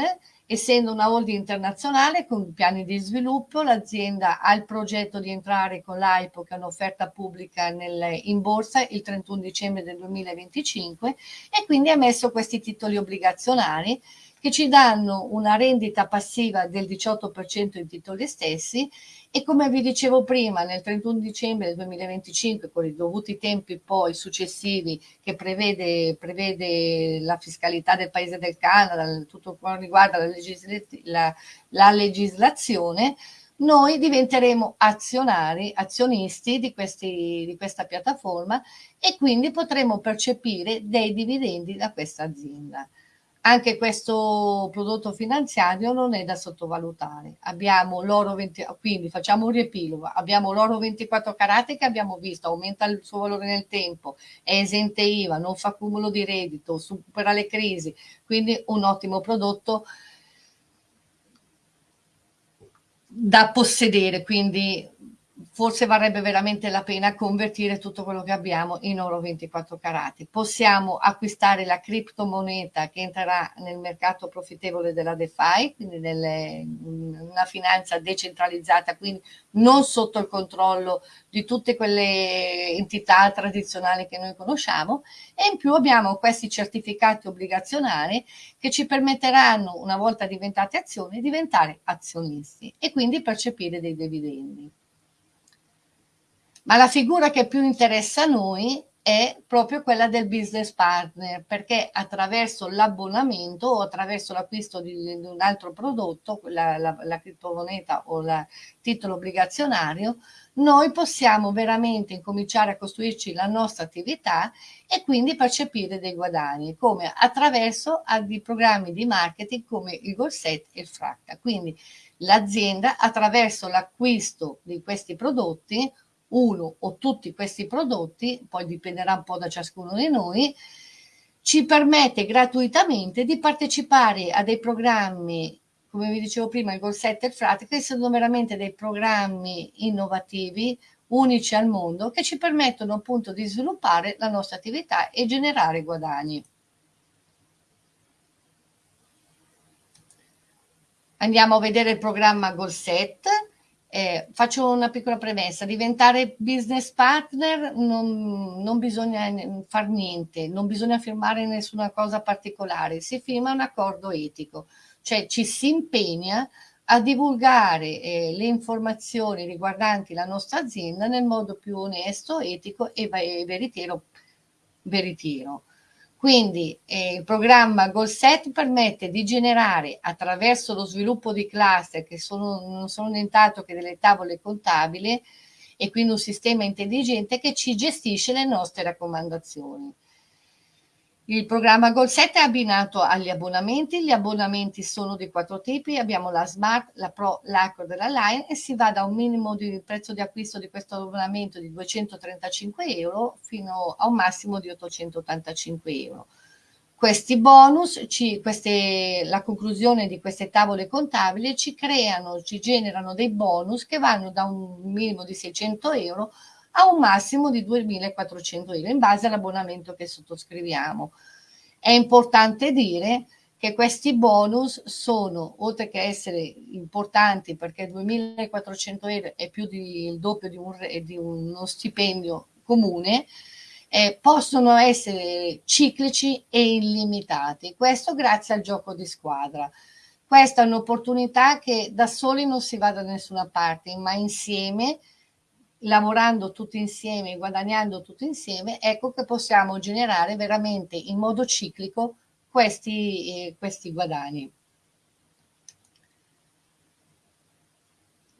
Essendo una holding internazionale con piani di sviluppo, l'azienda ha il progetto di entrare con l'AIPO, che è un'offerta pubblica nel, in borsa, il 31 dicembre del 2025 e quindi ha emesso questi titoli obbligazionari che ci danno una rendita passiva del 18% in titoli stessi e come vi dicevo prima nel 31 dicembre del 2025 con i dovuti tempi poi successivi che prevede, prevede la fiscalità del paese del Canada, tutto quanto riguarda la, legisla la, la legislazione, noi diventeremo azionari, azionisti di, questi, di questa piattaforma e quindi potremo percepire dei dividendi da questa azienda. Anche questo prodotto finanziario non è da sottovalutare. Abbiamo l'oro 20, quindi facciamo un riepilogo, abbiamo l'oro 24 carati che abbiamo visto, aumenta il suo valore nel tempo, è esente IVA, non fa cumulo di reddito, supera le crisi, quindi un ottimo prodotto da possedere, quindi forse varrebbe veramente la pena convertire tutto quello che abbiamo in oro 24 carati. Possiamo acquistare la criptomoneta che entrerà nel mercato profittevole della DeFi, quindi nelle, una finanza decentralizzata, quindi non sotto il controllo di tutte quelle entità tradizionali che noi conosciamo e in più abbiamo questi certificati obbligazionari che ci permetteranno, una volta diventate azioni, di diventare azionisti e quindi percepire dei dividendi. Ma la figura che più interessa a noi è proprio quella del business partner, perché attraverso l'abbonamento o attraverso l'acquisto di, un altro prodotto, la, la, la criptomoneta o il titolo obbligazionario, noi possiamo veramente incominciare a costruirci la nostra attività e quindi percepire dei guadagni, come attraverso dei programmi di marketing come il Golset e il Fracta. Quindi l'azienda attraverso l'acquisto di questi prodotti uno o tutti questi prodotti, poi dipenderà un po' da ciascuno di noi, ci permette gratuitamente di partecipare a dei programmi, come vi dicevo prima, il Goal Set il Frat, che sono veramente dei programmi innovativi, unici al mondo, che ci permettono appunto di sviluppare la nostra attività e generare guadagni. Andiamo a vedere il programma Goal Set eh, faccio una piccola premessa, diventare business partner non, non bisogna far niente, non bisogna firmare nessuna cosa particolare, si firma un accordo etico, cioè ci si impegna a divulgare eh, le informazioni riguardanti la nostra azienda nel modo più onesto, etico e veritiero. veritiero. Quindi eh, il programma GoalSet permette di generare attraverso lo sviluppo di cluster che sono, non sono nient'altro che delle tavole contabili e quindi un sistema intelligente che ci gestisce le nostre raccomandazioni. Il programma Goal7 è abbinato agli abbonamenti, gli abbonamenti sono di quattro tipi, abbiamo la Smart, la Pro, l'Acro della Line e si va da un minimo di prezzo di acquisto di questo abbonamento di 235 euro fino a un massimo di 885 euro. Questi bonus, ci, queste, la conclusione di queste tavole contabili ci creano, ci generano dei bonus che vanno da un minimo di 600 euro a un massimo di 2.400 euro in base all'abbonamento che sottoscriviamo. È importante dire che questi bonus sono, oltre che essere importanti perché 2.400 euro è più del doppio di, un, di uno stipendio comune, eh, possono essere ciclici e illimitati. Questo grazie al gioco di squadra. Questa è un'opportunità che da soli non si va da nessuna parte, ma insieme lavorando tutti insieme, guadagnando tutti insieme, ecco che possiamo generare veramente in modo ciclico questi, eh, questi guadagni.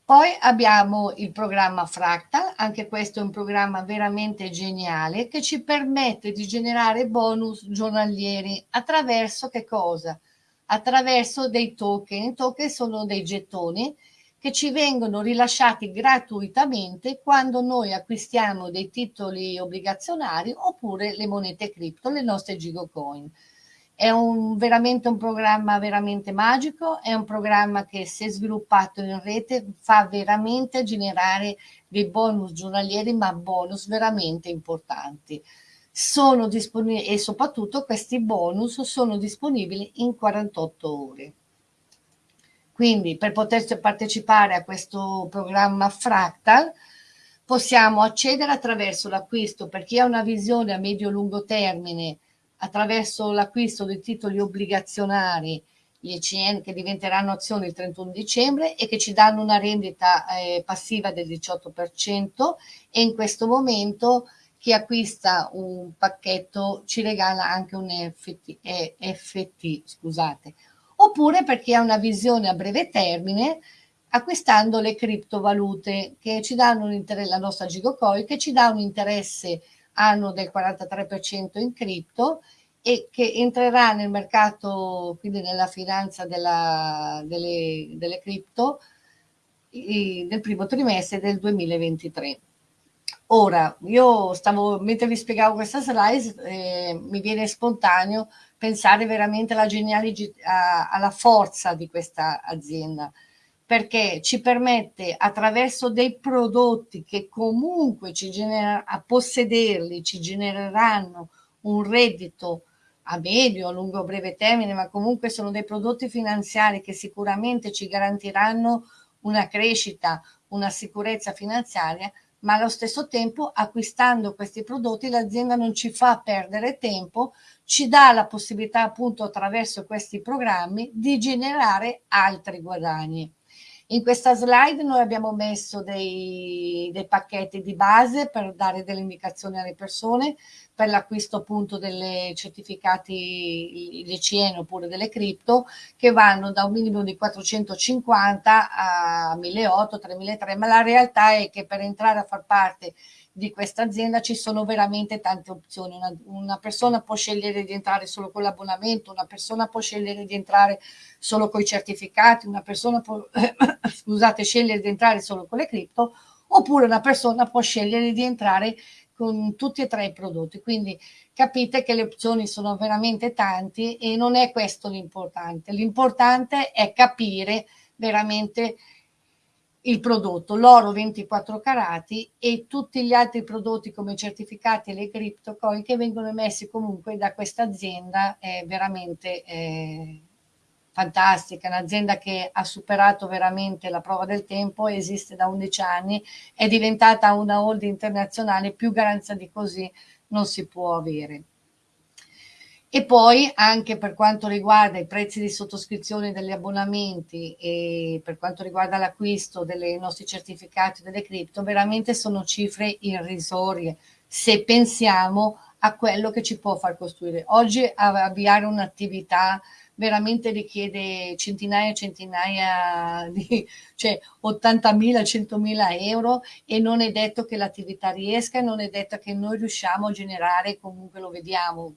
Poi abbiamo il programma Fractal, anche questo è un programma veramente geniale che ci permette di generare bonus giornalieri attraverso che cosa? Attraverso dei token. I token sono dei gettoni che ci vengono rilasciati gratuitamente quando noi acquistiamo dei titoli obbligazionari oppure le monete cripto, le nostre Gigocoin. È un, veramente un programma veramente magico, è un programma che se sviluppato in rete fa veramente generare dei bonus giornalieri, ma bonus veramente importanti. Sono disponibili e soprattutto questi bonus sono disponibili in 48 ore. Quindi per poter partecipare a questo programma Fractal possiamo accedere attraverso l'acquisto per chi ha una visione a medio-lungo termine, attraverso l'acquisto dei titoli obbligazionari, gli ECN che diventeranno azioni il 31 dicembre e che ci danno una rendita eh, passiva del 18% e in questo momento chi acquista un pacchetto ci regala anche un FT, eh, FT scusate, oppure per chi ha una visione a breve termine acquistando le criptovalute che ci danno un interesse, la nostra Gigocoin che ci dà un interesse anno del 43% in cripto e che entrerà nel mercato, quindi nella finanza della, delle, delle cripto nel primo trimestre del 2023. Ora, io stavo, mentre vi spiegavo questa slide, eh, mi viene spontaneo pensare veramente alla genialità, alla forza di questa azienda, perché ci permette attraverso dei prodotti che comunque ci genera, a possederli ci genereranno un reddito a medio, a lungo, breve termine, ma comunque sono dei prodotti finanziari che sicuramente ci garantiranno una crescita, una sicurezza finanziaria, ma allo stesso tempo acquistando questi prodotti l'azienda non ci fa perdere tempo, ci dà la possibilità appunto attraverso questi programmi di generare altri guadagni. In questa slide noi abbiamo messo dei, dei pacchetti di base per dare delle indicazioni alle persone per l'acquisto appunto delle certificati ICN oppure delle cripto che vanno da un minimo di 450 a 1800, 3003, ma la realtà è che per entrare a far parte di questa azienda ci sono veramente tante opzioni. Una, una persona può scegliere di entrare solo con l'abbonamento, una persona può scegliere di entrare solo con i certificati, una persona può scusate, scegliere di entrare solo con le cripto, oppure una persona può scegliere di entrare con tutti e tre i prodotti. Quindi capite che le opzioni sono veramente tanti e non è questo l'importante. L'importante è capire veramente il prodotto, l'oro 24 carati e tutti gli altri prodotti come i certificati e le criptocoin che vengono emessi comunque da questa azienda è veramente eh, fantastica, un'azienda che ha superato veramente la prova del tempo, esiste da 11 anni, è diventata una holding internazionale, più garanzia di così non si può avere. E poi anche per quanto riguarda i prezzi di sottoscrizione degli abbonamenti e per quanto riguarda l'acquisto dei nostri certificati delle cripto, veramente sono cifre irrisorie se pensiamo a quello che ci può far costruire. Oggi avviare un'attività veramente richiede centinaia e centinaia di, cioè 80.000, 100.000 euro e non è detto che l'attività riesca non è detto che noi riusciamo a generare, comunque lo vediamo,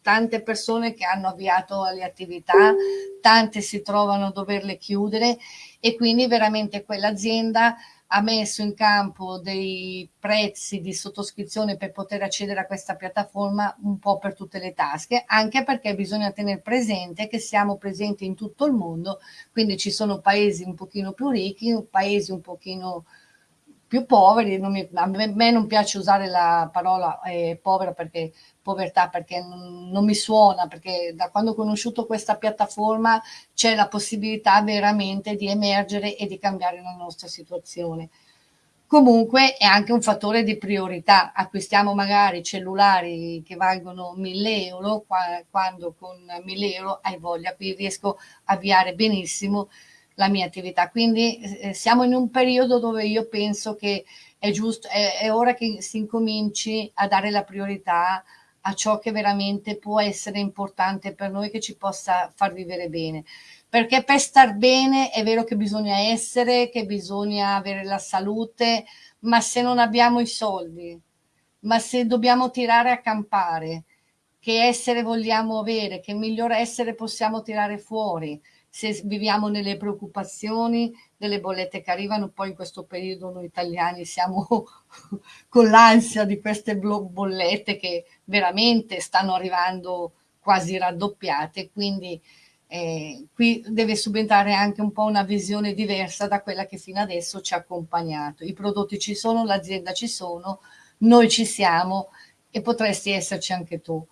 tante persone che hanno avviato le attività, tante si trovano a doverle chiudere e quindi veramente quell'azienda ha messo in campo dei prezzi di sottoscrizione per poter accedere a questa piattaforma un po' per tutte le tasche, anche perché bisogna tenere presente che siamo presenti in tutto il mondo, quindi ci sono paesi un pochino più ricchi, paesi un pochino più poveri, mi, a me non piace usare la parola eh, povera perché povertà perché non, mi suona, perché da quando ho conosciuto questa piattaforma c'è la possibilità veramente di emergere e di cambiare la nostra situazione. Comunque è anche un fattore di priorità, acquistiamo magari cellulari che valgono 1000 euro, quando con 1000 euro hai voglia, qui riesco a avviare benissimo la mia attività. Quindi eh, siamo in un periodo dove io penso che è giusto, è, è ora che si incominci a dare la priorità a ciò che veramente può essere importante per noi, che ci possa far vivere bene. Perché per star bene è vero che bisogna essere, che bisogna avere la salute, ma se non abbiamo i soldi, ma se dobbiamo tirare a campare, che essere vogliamo avere, che miglior essere possiamo tirare fuori, se viviamo nelle preoccupazioni delle bollette che arrivano, poi in questo periodo noi italiani siamo con l'ansia di queste bollette che veramente stanno arrivando quasi raddoppiate, quindi eh, qui deve subentrare anche un po' una visione diversa da quella che fino adesso ci ha accompagnato. I prodotti ci sono, l'azienda ci sono, noi ci siamo e potresti esserci anche tu.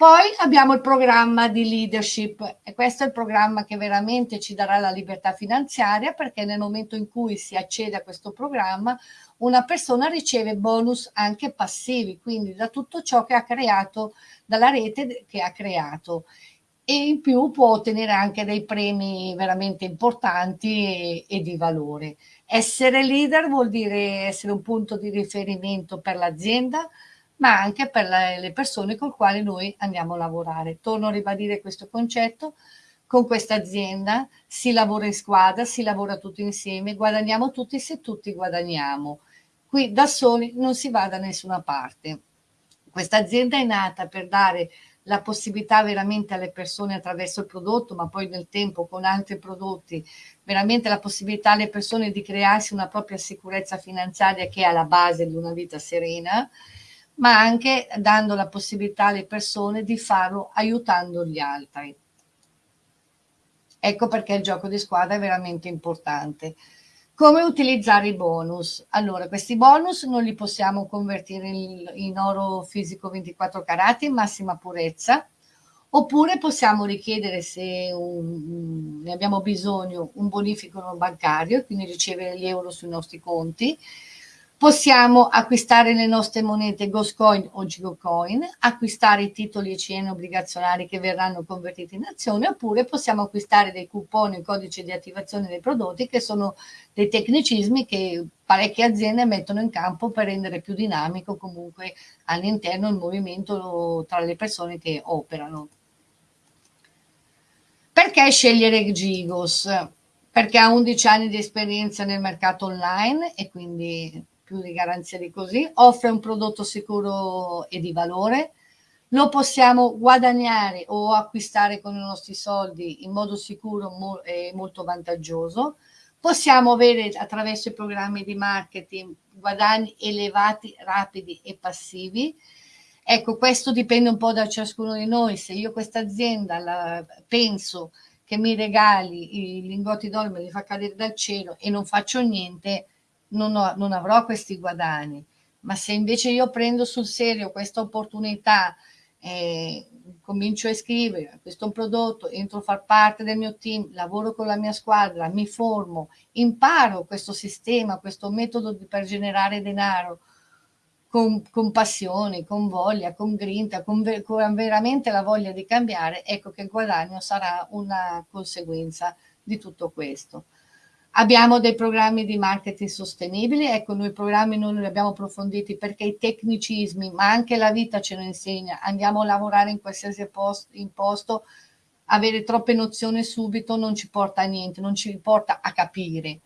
Poi abbiamo il programma di leadership e questo è il programma che veramente ci darà la libertà finanziaria perché nel momento in cui si accede a questo programma una persona riceve bonus anche passivi, quindi da tutto ciò che ha creato, dalla rete che ha creato e in più può ottenere anche dei premi veramente importanti e, e, di valore. Essere leader vuol dire essere un punto di riferimento per l'azienda, ma anche per le persone con le quali noi andiamo a lavorare. Torno a ribadire questo concetto, con questa azienda si lavora in squadra, si lavora tutti insieme, guadagniamo tutti se tutti guadagniamo. Qui da soli non si va da nessuna parte. Questa azienda è nata per dare la possibilità veramente alle persone attraverso il prodotto, ma poi nel tempo con altri prodotti, veramente la possibilità alle persone di crearsi una propria sicurezza finanziaria che è alla base di una vita serena, ma anche dando la possibilità alle persone di farlo aiutando gli altri. Ecco perché il gioco di squadra è veramente importante. Come utilizzare i bonus? Allora, questi bonus non li possiamo convertire in, in oro fisico 24 carati in massima purezza, oppure possiamo richiedere se un, ne abbiamo bisogno un bonifico bancario e quindi ricevere gli euro sui nostri conti Possiamo acquistare le nostre monete Ghostcoin o Gigocoin, acquistare i titoli ECN obbligazionari che verranno convertiti in azioni, oppure possiamo acquistare dei coupon e codici di attivazione dei prodotti che sono dei tecnicismi che parecchie aziende mettono in campo per rendere più dinamico comunque all'interno il movimento tra le persone che operano. Perché scegliere Gigos? Perché ha 11 anni di esperienza nel mercato online e quindi più di garanzia di così, offre un prodotto sicuro e di valore, lo possiamo guadagnare o acquistare con i nostri soldi in modo sicuro e molto vantaggioso, possiamo avere attraverso i programmi di marketing guadagni elevati, rapidi e passivi. Ecco, questo dipende un po' da ciascuno di noi. Se io questa azienda penso che mi regali i lingotti d'oro, me li fa cadere dal cielo e non faccio niente, non, ho, non avrò questi guadagni. Ma se invece io prendo sul serio questa opportunità, eh, comincio a scrivere, questo è un prodotto, entro a far parte del mio team, lavoro con la mia squadra, mi formo, imparo questo sistema, questo metodo per generare denaro con, con passione, con voglia, con grinta, con, con veramente la voglia di cambiare, ecco che il guadagno sarà una conseguenza di tutto questo. Abbiamo dei programmi di marketing sostenibili, ecco noi programmi non li abbiamo approfonditi perché i tecnicismi, ma anche la vita ce lo insegna, andiamo a lavorare in qualsiasi posto, in posto, avere troppe nozioni subito non ci porta a niente, non ci porta a capire.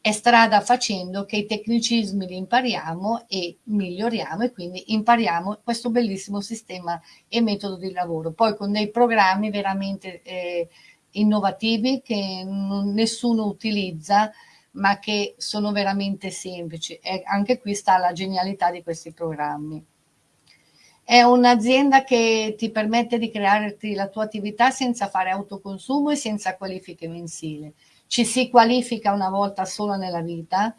È strada facendo che i tecnicismi li impariamo e miglioriamo e quindi impariamo questo bellissimo sistema e metodo di lavoro. Poi con dei programmi veramente... Eh, innovativi che nessuno utilizza ma che sono veramente semplici e anche qui sta la genialità di questi programmi. È un'azienda che ti permette di crearti la tua attività senza fare autoconsumo e senza qualifiche mensili. Ci si qualifica una volta sola nella vita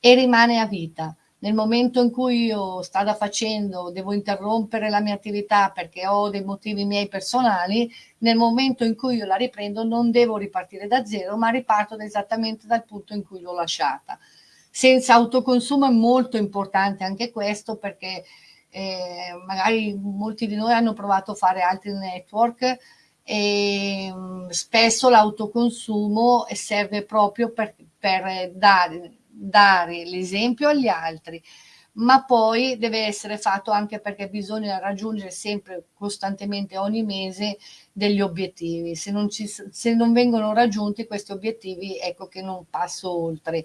e rimane a vita nel momento in cui io strada facendo devo interrompere la mia attività perché ho dei motivi miei personali, nel momento in cui io la riprendo non devo ripartire da zero, ma riparto esattamente dal punto in cui l'ho lasciata. Senza autoconsumo è molto importante anche questo perché eh, magari molti di noi hanno provato a fare altri network e mm, spesso l'autoconsumo serve proprio per, per dare dare l'esempio agli altri, ma poi deve essere fatto anche perché bisogna raggiungere sempre costantemente ogni mese degli obiettivi. Se non, ci, se non vengono raggiunti questi obiettivi, ecco che non passo oltre.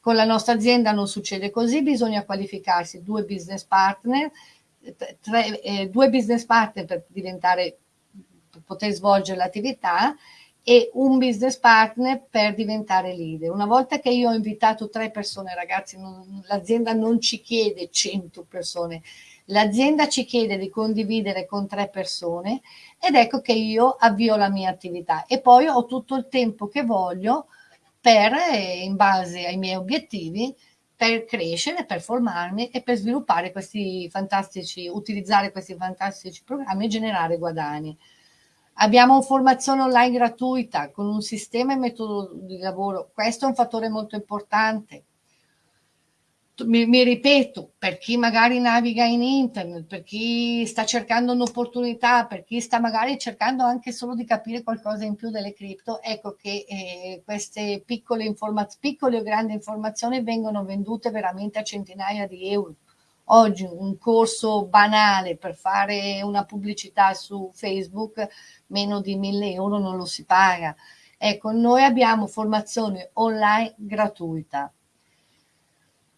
Con la nostra azienda non succede così, bisogna qualificarsi due business partner, tre, eh, due business partner per diventare, per poter svolgere l'attività e un business partner per diventare leader. Una volta che io ho invitato tre persone, ragazzi, l'azienda non ci chiede 100 persone, l'azienda ci chiede di condividere con tre persone ed ecco che io avvio la mia attività e poi ho tutto il tempo che voglio per, eh, in base ai miei obiettivi, per crescere, per formarmi e per sviluppare questi fantastici, utilizzare questi fantastici programmi e generare guadagni. Abbiamo formazione online gratuita con un sistema e metodo di lavoro. Questo è un fattore molto importante mi, mi, ripeto, per chi magari naviga in internet, per chi sta cercando un'opportunità, per chi sta magari cercando anche solo di capire qualcosa in più delle cripto, ecco che eh, queste piccole, piccole o grandi informazioni vengono vendute veramente a centinaia di euro. Oggi un corso banale per fare una pubblicità su Facebook, meno di 1000 euro non lo si paga. Ecco, noi abbiamo formazione online gratuita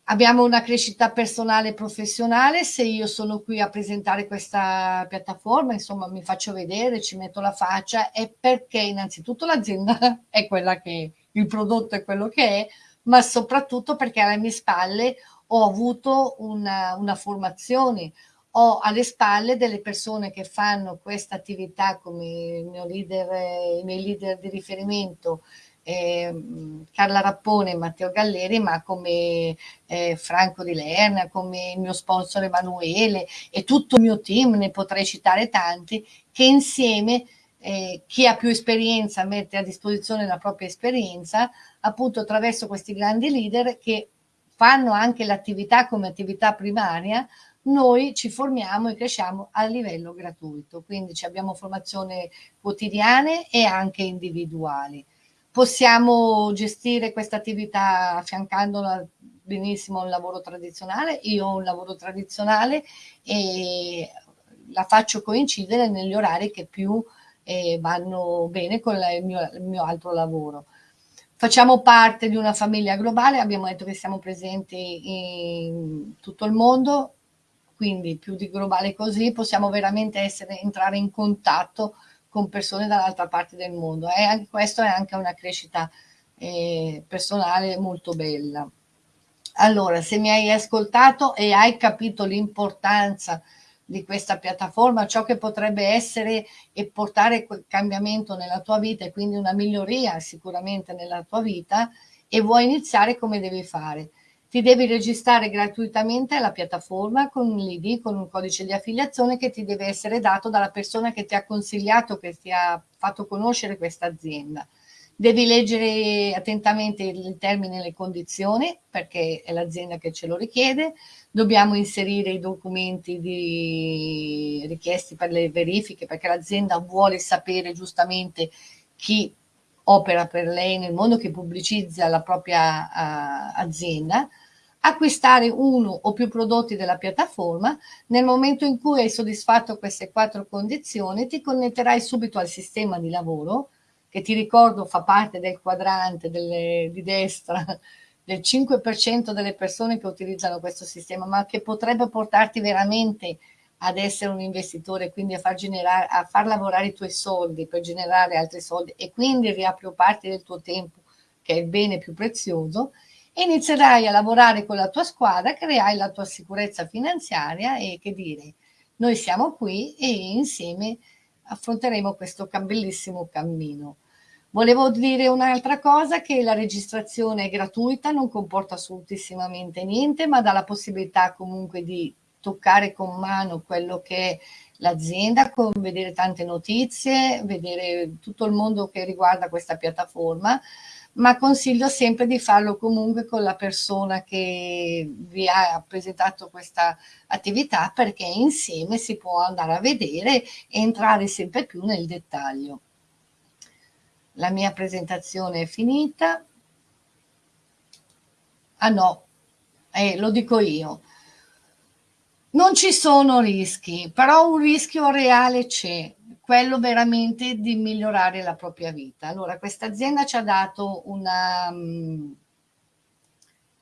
abbiamo una crescita personale e professionale, se io sono qui a presentare questa piattaforma, insomma mi faccio vedere, ci metto la faccia, è perché innanzitutto l'azienda è quella che il prodotto è quello che è, ma soprattutto perché alle mie spalle avuto una, una formazione, ho alle spalle delle persone che fanno questa attività come il mio leader, i miei leader di riferimento, eh, Carla Rappone e Matteo Galleri, ma come eh, Franco Di Lerna, come il mio sponsor Emanuele e tutto il mio team, ne potrei citare tanti, che insieme eh, chi ha più esperienza mette a disposizione la propria esperienza, appunto attraverso questi grandi leader che fanno anche l'attività come attività primaria, noi ci formiamo e cresciamo a livello gratuito, quindi abbiamo formazione quotidiane e anche individuali possiamo gestire questa attività affiancandola benissimo a un lavoro tradizionale. Io ho un lavoro tradizionale e la faccio coincidere negli orari che più eh, vanno bene con la, il, mio, il mio altro lavoro. Facciamo parte di una famiglia globale, abbiamo detto che siamo presenti in tutto il mondo, quindi più di globale così possiamo veramente essere, entrare in contatto con persone dall'altra parte del mondo. E anche questo è anche una crescita eh, personale molto bella. Allora, se mi hai ascoltato e hai capito l'importanza di questa piattaforma, ciò che potrebbe essere e portare quel cambiamento nella tua vita e quindi una miglioria sicuramente nella tua vita e vuoi iniziare come devi fare ti devi registrare gratuitamente alla piattaforma con l'ID, con un codice di affiliazione che ti deve essere dato dalla persona che ti ha consigliato, che ti ha fatto conoscere questa azienda. Devi leggere attentamente il termine e le condizioni, perché è l'azienda che ce lo richiede. Dobbiamo inserire i documenti di... richiesti per le verifiche, perché l'azienda vuole sapere giustamente chi opera per lei nel mondo, che pubblicizza la propria uh, azienda acquistare uno o più prodotti della piattaforma. Nel momento in cui hai soddisfatto queste quattro condizioni, ti connetterai subito al sistema di lavoro, che ti ricordo fa parte del quadrante delle, di destra del 5% delle persone che utilizzano questo sistema, ma che potrebbe portarti veramente ad essere un investitore, quindi a far, generare, a far lavorare i tuoi soldi per generare altri soldi e quindi riappropriarti del tuo tempo, che è il bene più prezioso, inizierai a lavorare con la tua squadra, creerai la tua sicurezza finanziaria e che dire, noi siamo qui e insieme affronteremo questo bellissimo cammino. Volevo dire un'altra cosa, che la registrazione è gratuita, non comporta assolutissimamente niente, ma dà la possibilità comunque di toccare con mano quello che è l'azienda, vedere tante notizie, vedere tutto il mondo che riguarda questa piattaforma, ma consiglio sempre di farlo comunque con la persona che vi ha presentato questa attività perché insieme si può andare a vedere e entrare sempre più nel dettaglio. La mia presentazione è finita. Ah no, eh, lo dico io. Non ci sono rischi, però un rischio reale c'è quello veramente di migliorare la propria vita. Allora, questa azienda ci ha dato una... Um,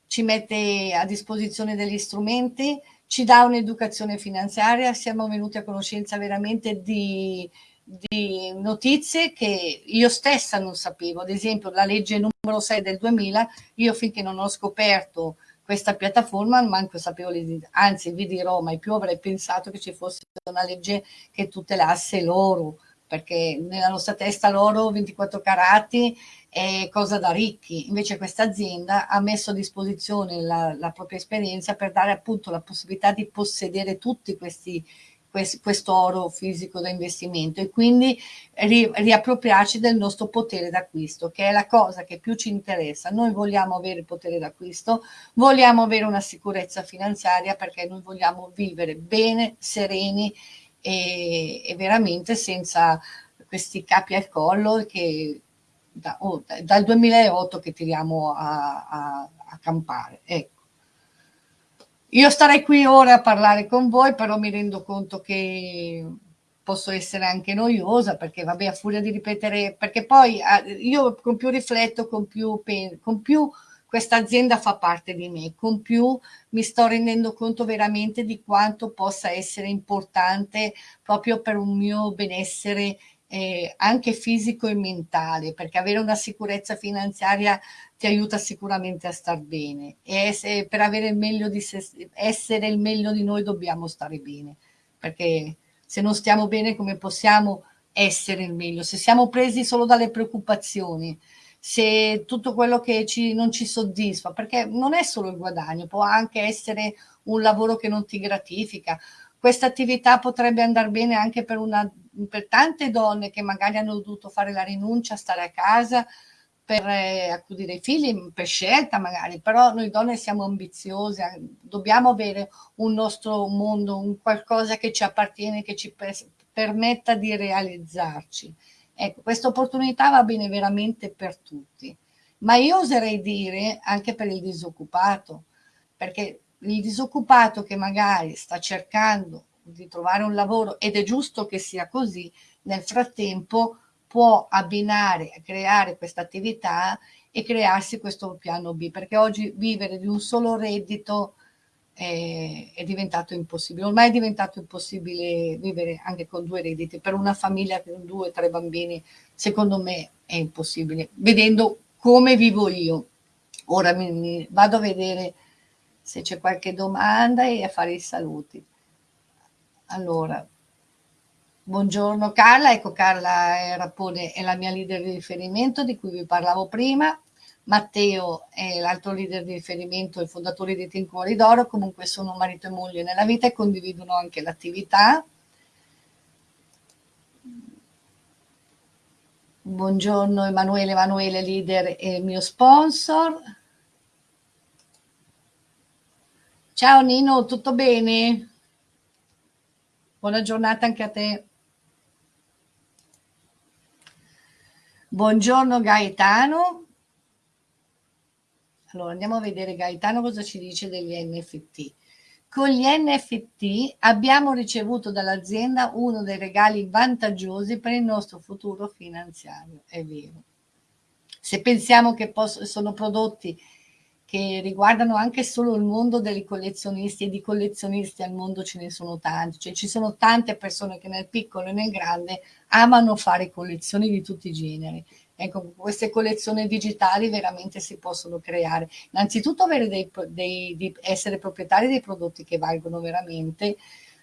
ci mette a disposizione degli strumenti, ci dà un'educazione finanziaria, siamo venuti a conoscenza veramente di, di notizie che io stessa non sapevo, ad esempio la legge numero 6 del 2000, io finché non ho scoperto questa piattaforma manco sapevo, anzi vi dirò, mai più avrei pensato che ci fosse una legge che tutelasse l'oro, perché nella nostra testa l'oro 24 carati è cosa da ricchi, invece questa azienda ha messo a disposizione la, la propria esperienza per dare appunto la possibilità di possedere tutti questi questo oro fisico da investimento e quindi ri, riappropriarci del nostro potere d'acquisto, che è la cosa che più ci interessa. Noi vogliamo avere potere d'acquisto, vogliamo avere una sicurezza finanziaria perché noi vogliamo vivere bene, sereni e, e veramente senza questi capi al collo che da, oh, dal 2008 che tiriamo a, a, a campare. Ecco. Io starei qui ora a parlare con voi, però mi rendo conto che posso essere anche noiosa perché vabbè a furia di ripetere perché poi io con più rifletto con più, con più questa azienda fa parte di me con più mi sto rendendo conto veramente di quanto possa essere importante proprio per un mio benessere eh, anche fisico e mentale, perché avere una sicurezza finanziaria ti aiuta sicuramente a star bene e se, per avere il meglio di se, essere il meglio di noi dobbiamo stare bene, perché se non stiamo bene come possiamo essere il meglio? Se siamo presi solo dalle preoccupazioni, se tutto quello che ci, non ci soddisfa, perché non è solo il guadagno, può anche essere un lavoro che non ti gratifica, questa attività potrebbe andare bene anche per, una, per tante donne che magari hanno dovuto fare la rinuncia, stare a casa per eh, accudire i figli, per scelta magari, però noi donne siamo ambiziose, dobbiamo avere un nostro mondo, un qualcosa che ci appartiene, che ci permetta di realizzarci. Ecco, questa opportunità va bene veramente per tutti, ma io oserei dire anche per il disoccupato, perché il disoccupato che magari sta cercando di trovare un lavoro ed è giusto che sia così, nel frattempo può abbinare, creare questa attività e crearsi questo piano B, perché oggi vivere di un solo reddito è, è, diventato impossibile. Ormai è diventato impossibile vivere anche con due redditi. Per una famiglia con due o tre bambini, secondo me, è impossibile. Vedendo come vivo io. Ora mi, mi vado a vedere se c'è qualche domanda e a fare i saluti. Allora, buongiorno Carla, ecco Carla Rappone è la mia leader di riferimento di cui vi parlavo prima, Matteo è l'altro leader di riferimento, il fondatore di Team Cuori d'Oro, comunque sono marito e moglie nella vita e condividono anche l'attività. Buongiorno Emanuele, Emanuele leader e mio sponsor. Ciao Nino, tutto bene? Buona giornata anche a te. Buongiorno Gaetano. Allora andiamo a vedere Gaetano cosa ci dice degli NFT. Con gli NFT abbiamo ricevuto dall'azienda uno dei regali vantaggiosi per il nostro futuro finanziario, è vero. Se pensiamo che sono prodotti che riguardano anche solo il mondo dei collezionisti e di collezionisti al mondo ce ne sono tanti, cioè ci sono tante persone che nel piccolo e nel grande amano fare collezioni di tutti i generi. Ecco, queste collezioni digitali veramente si possono creare. Innanzitutto avere dei, dei, di essere proprietari dei prodotti che valgono veramente,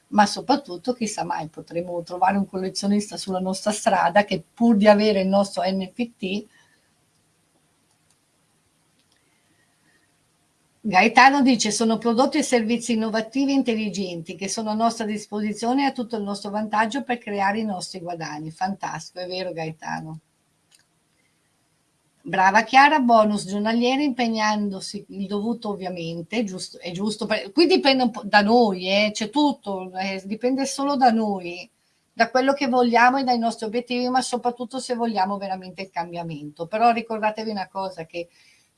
ma soprattutto chissà mai potremo trovare un collezionista sulla nostra strada che pur di avere il nostro NFT Gaetano dice sono prodotti e servizi innovativi e intelligenti che sono a nostra disposizione e a tutto il nostro vantaggio per creare i nostri guadagni. Fantastico, è vero Gaetano. Brava Chiara, bonus giornalieri impegnandosi il dovuto ovviamente, giusto, è giusto, per, qui dipende un po' da noi, eh, c'è tutto, eh, dipende solo da noi, da quello che vogliamo e dai nostri obiettivi, ma soprattutto se vogliamo veramente il cambiamento. Però ricordatevi una cosa, che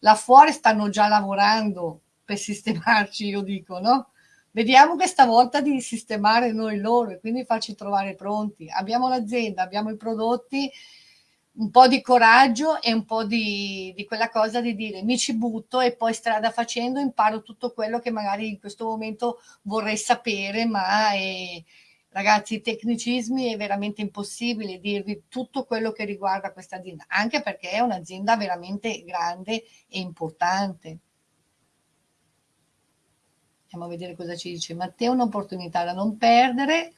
là fuori stanno già lavorando per sistemarci, io dico, no? Vediamo questa volta di sistemare noi loro e quindi farci trovare pronti. Abbiamo l'azienda, abbiamo i prodotti, un po' di coraggio e un po' di, di, quella cosa di dire mi ci butto e poi strada facendo imparo tutto quello che magari in questo momento vorrei sapere, ma è, Ragazzi, i tecnicismi è veramente impossibile dirvi tutto quello che riguarda questa azienda, anche perché è un'azienda veramente grande e importante. Andiamo a vedere cosa ci dice Matteo, un'opportunità da non perdere.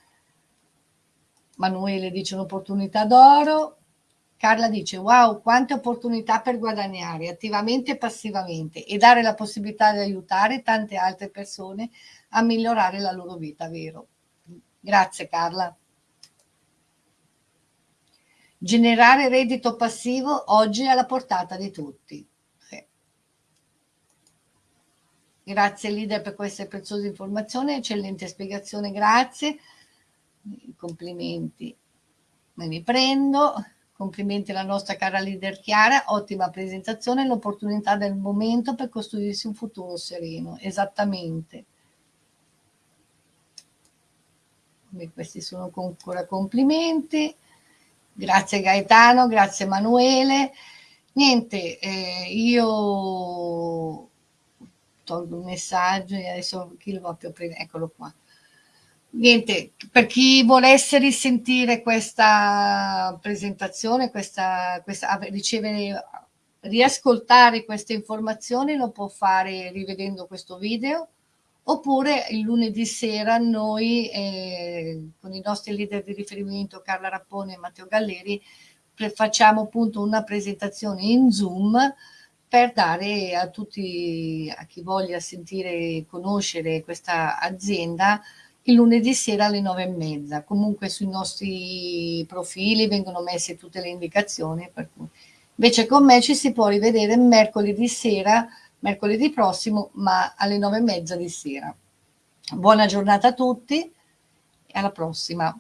Manuele dice un'opportunità d'oro, Carla dice wow quante opportunità per guadagnare attivamente e passivamente e dare la possibilità di aiutare tante altre persone a migliorare la loro vita, vero? Grazie Carla. Generare reddito passivo oggi è alla portata di tutti. Grazie leader per queste preziose informazioni, eccellente spiegazione, grazie. Complimenti, me li prendo. Complimenti alla nostra cara leader Chiara, ottima presentazione, l'opportunità del momento per costruirsi un futuro sereno. Esattamente. Questi sono ancora complimenti. Grazie Gaetano, grazie Emanuele. Niente, eh, io tolgo il messaggio e adesso chi lo va più a prendere? Eccolo qua niente, per chi volesse risentire questa presentazione, questa, questa, ricevere, riascoltare queste informazioni, lo può fare rivedendo questo video, oppure il lunedì sera noi, eh, con i nostri leader di riferimento Carla Rappone e Matteo Galleri, facciamo appunto una presentazione in Zoom per dare a tutti, a chi voglia sentire e conoscere questa azienda, il lunedì sera alle nove e mezza. Comunque sui nostri profili vengono messe tutte le indicazioni. Invece con me ci si può rivedere mercoledì sera, mercoledì prossimo, ma alle nove e mezza di sera. Buona giornata a tutti e alla prossima.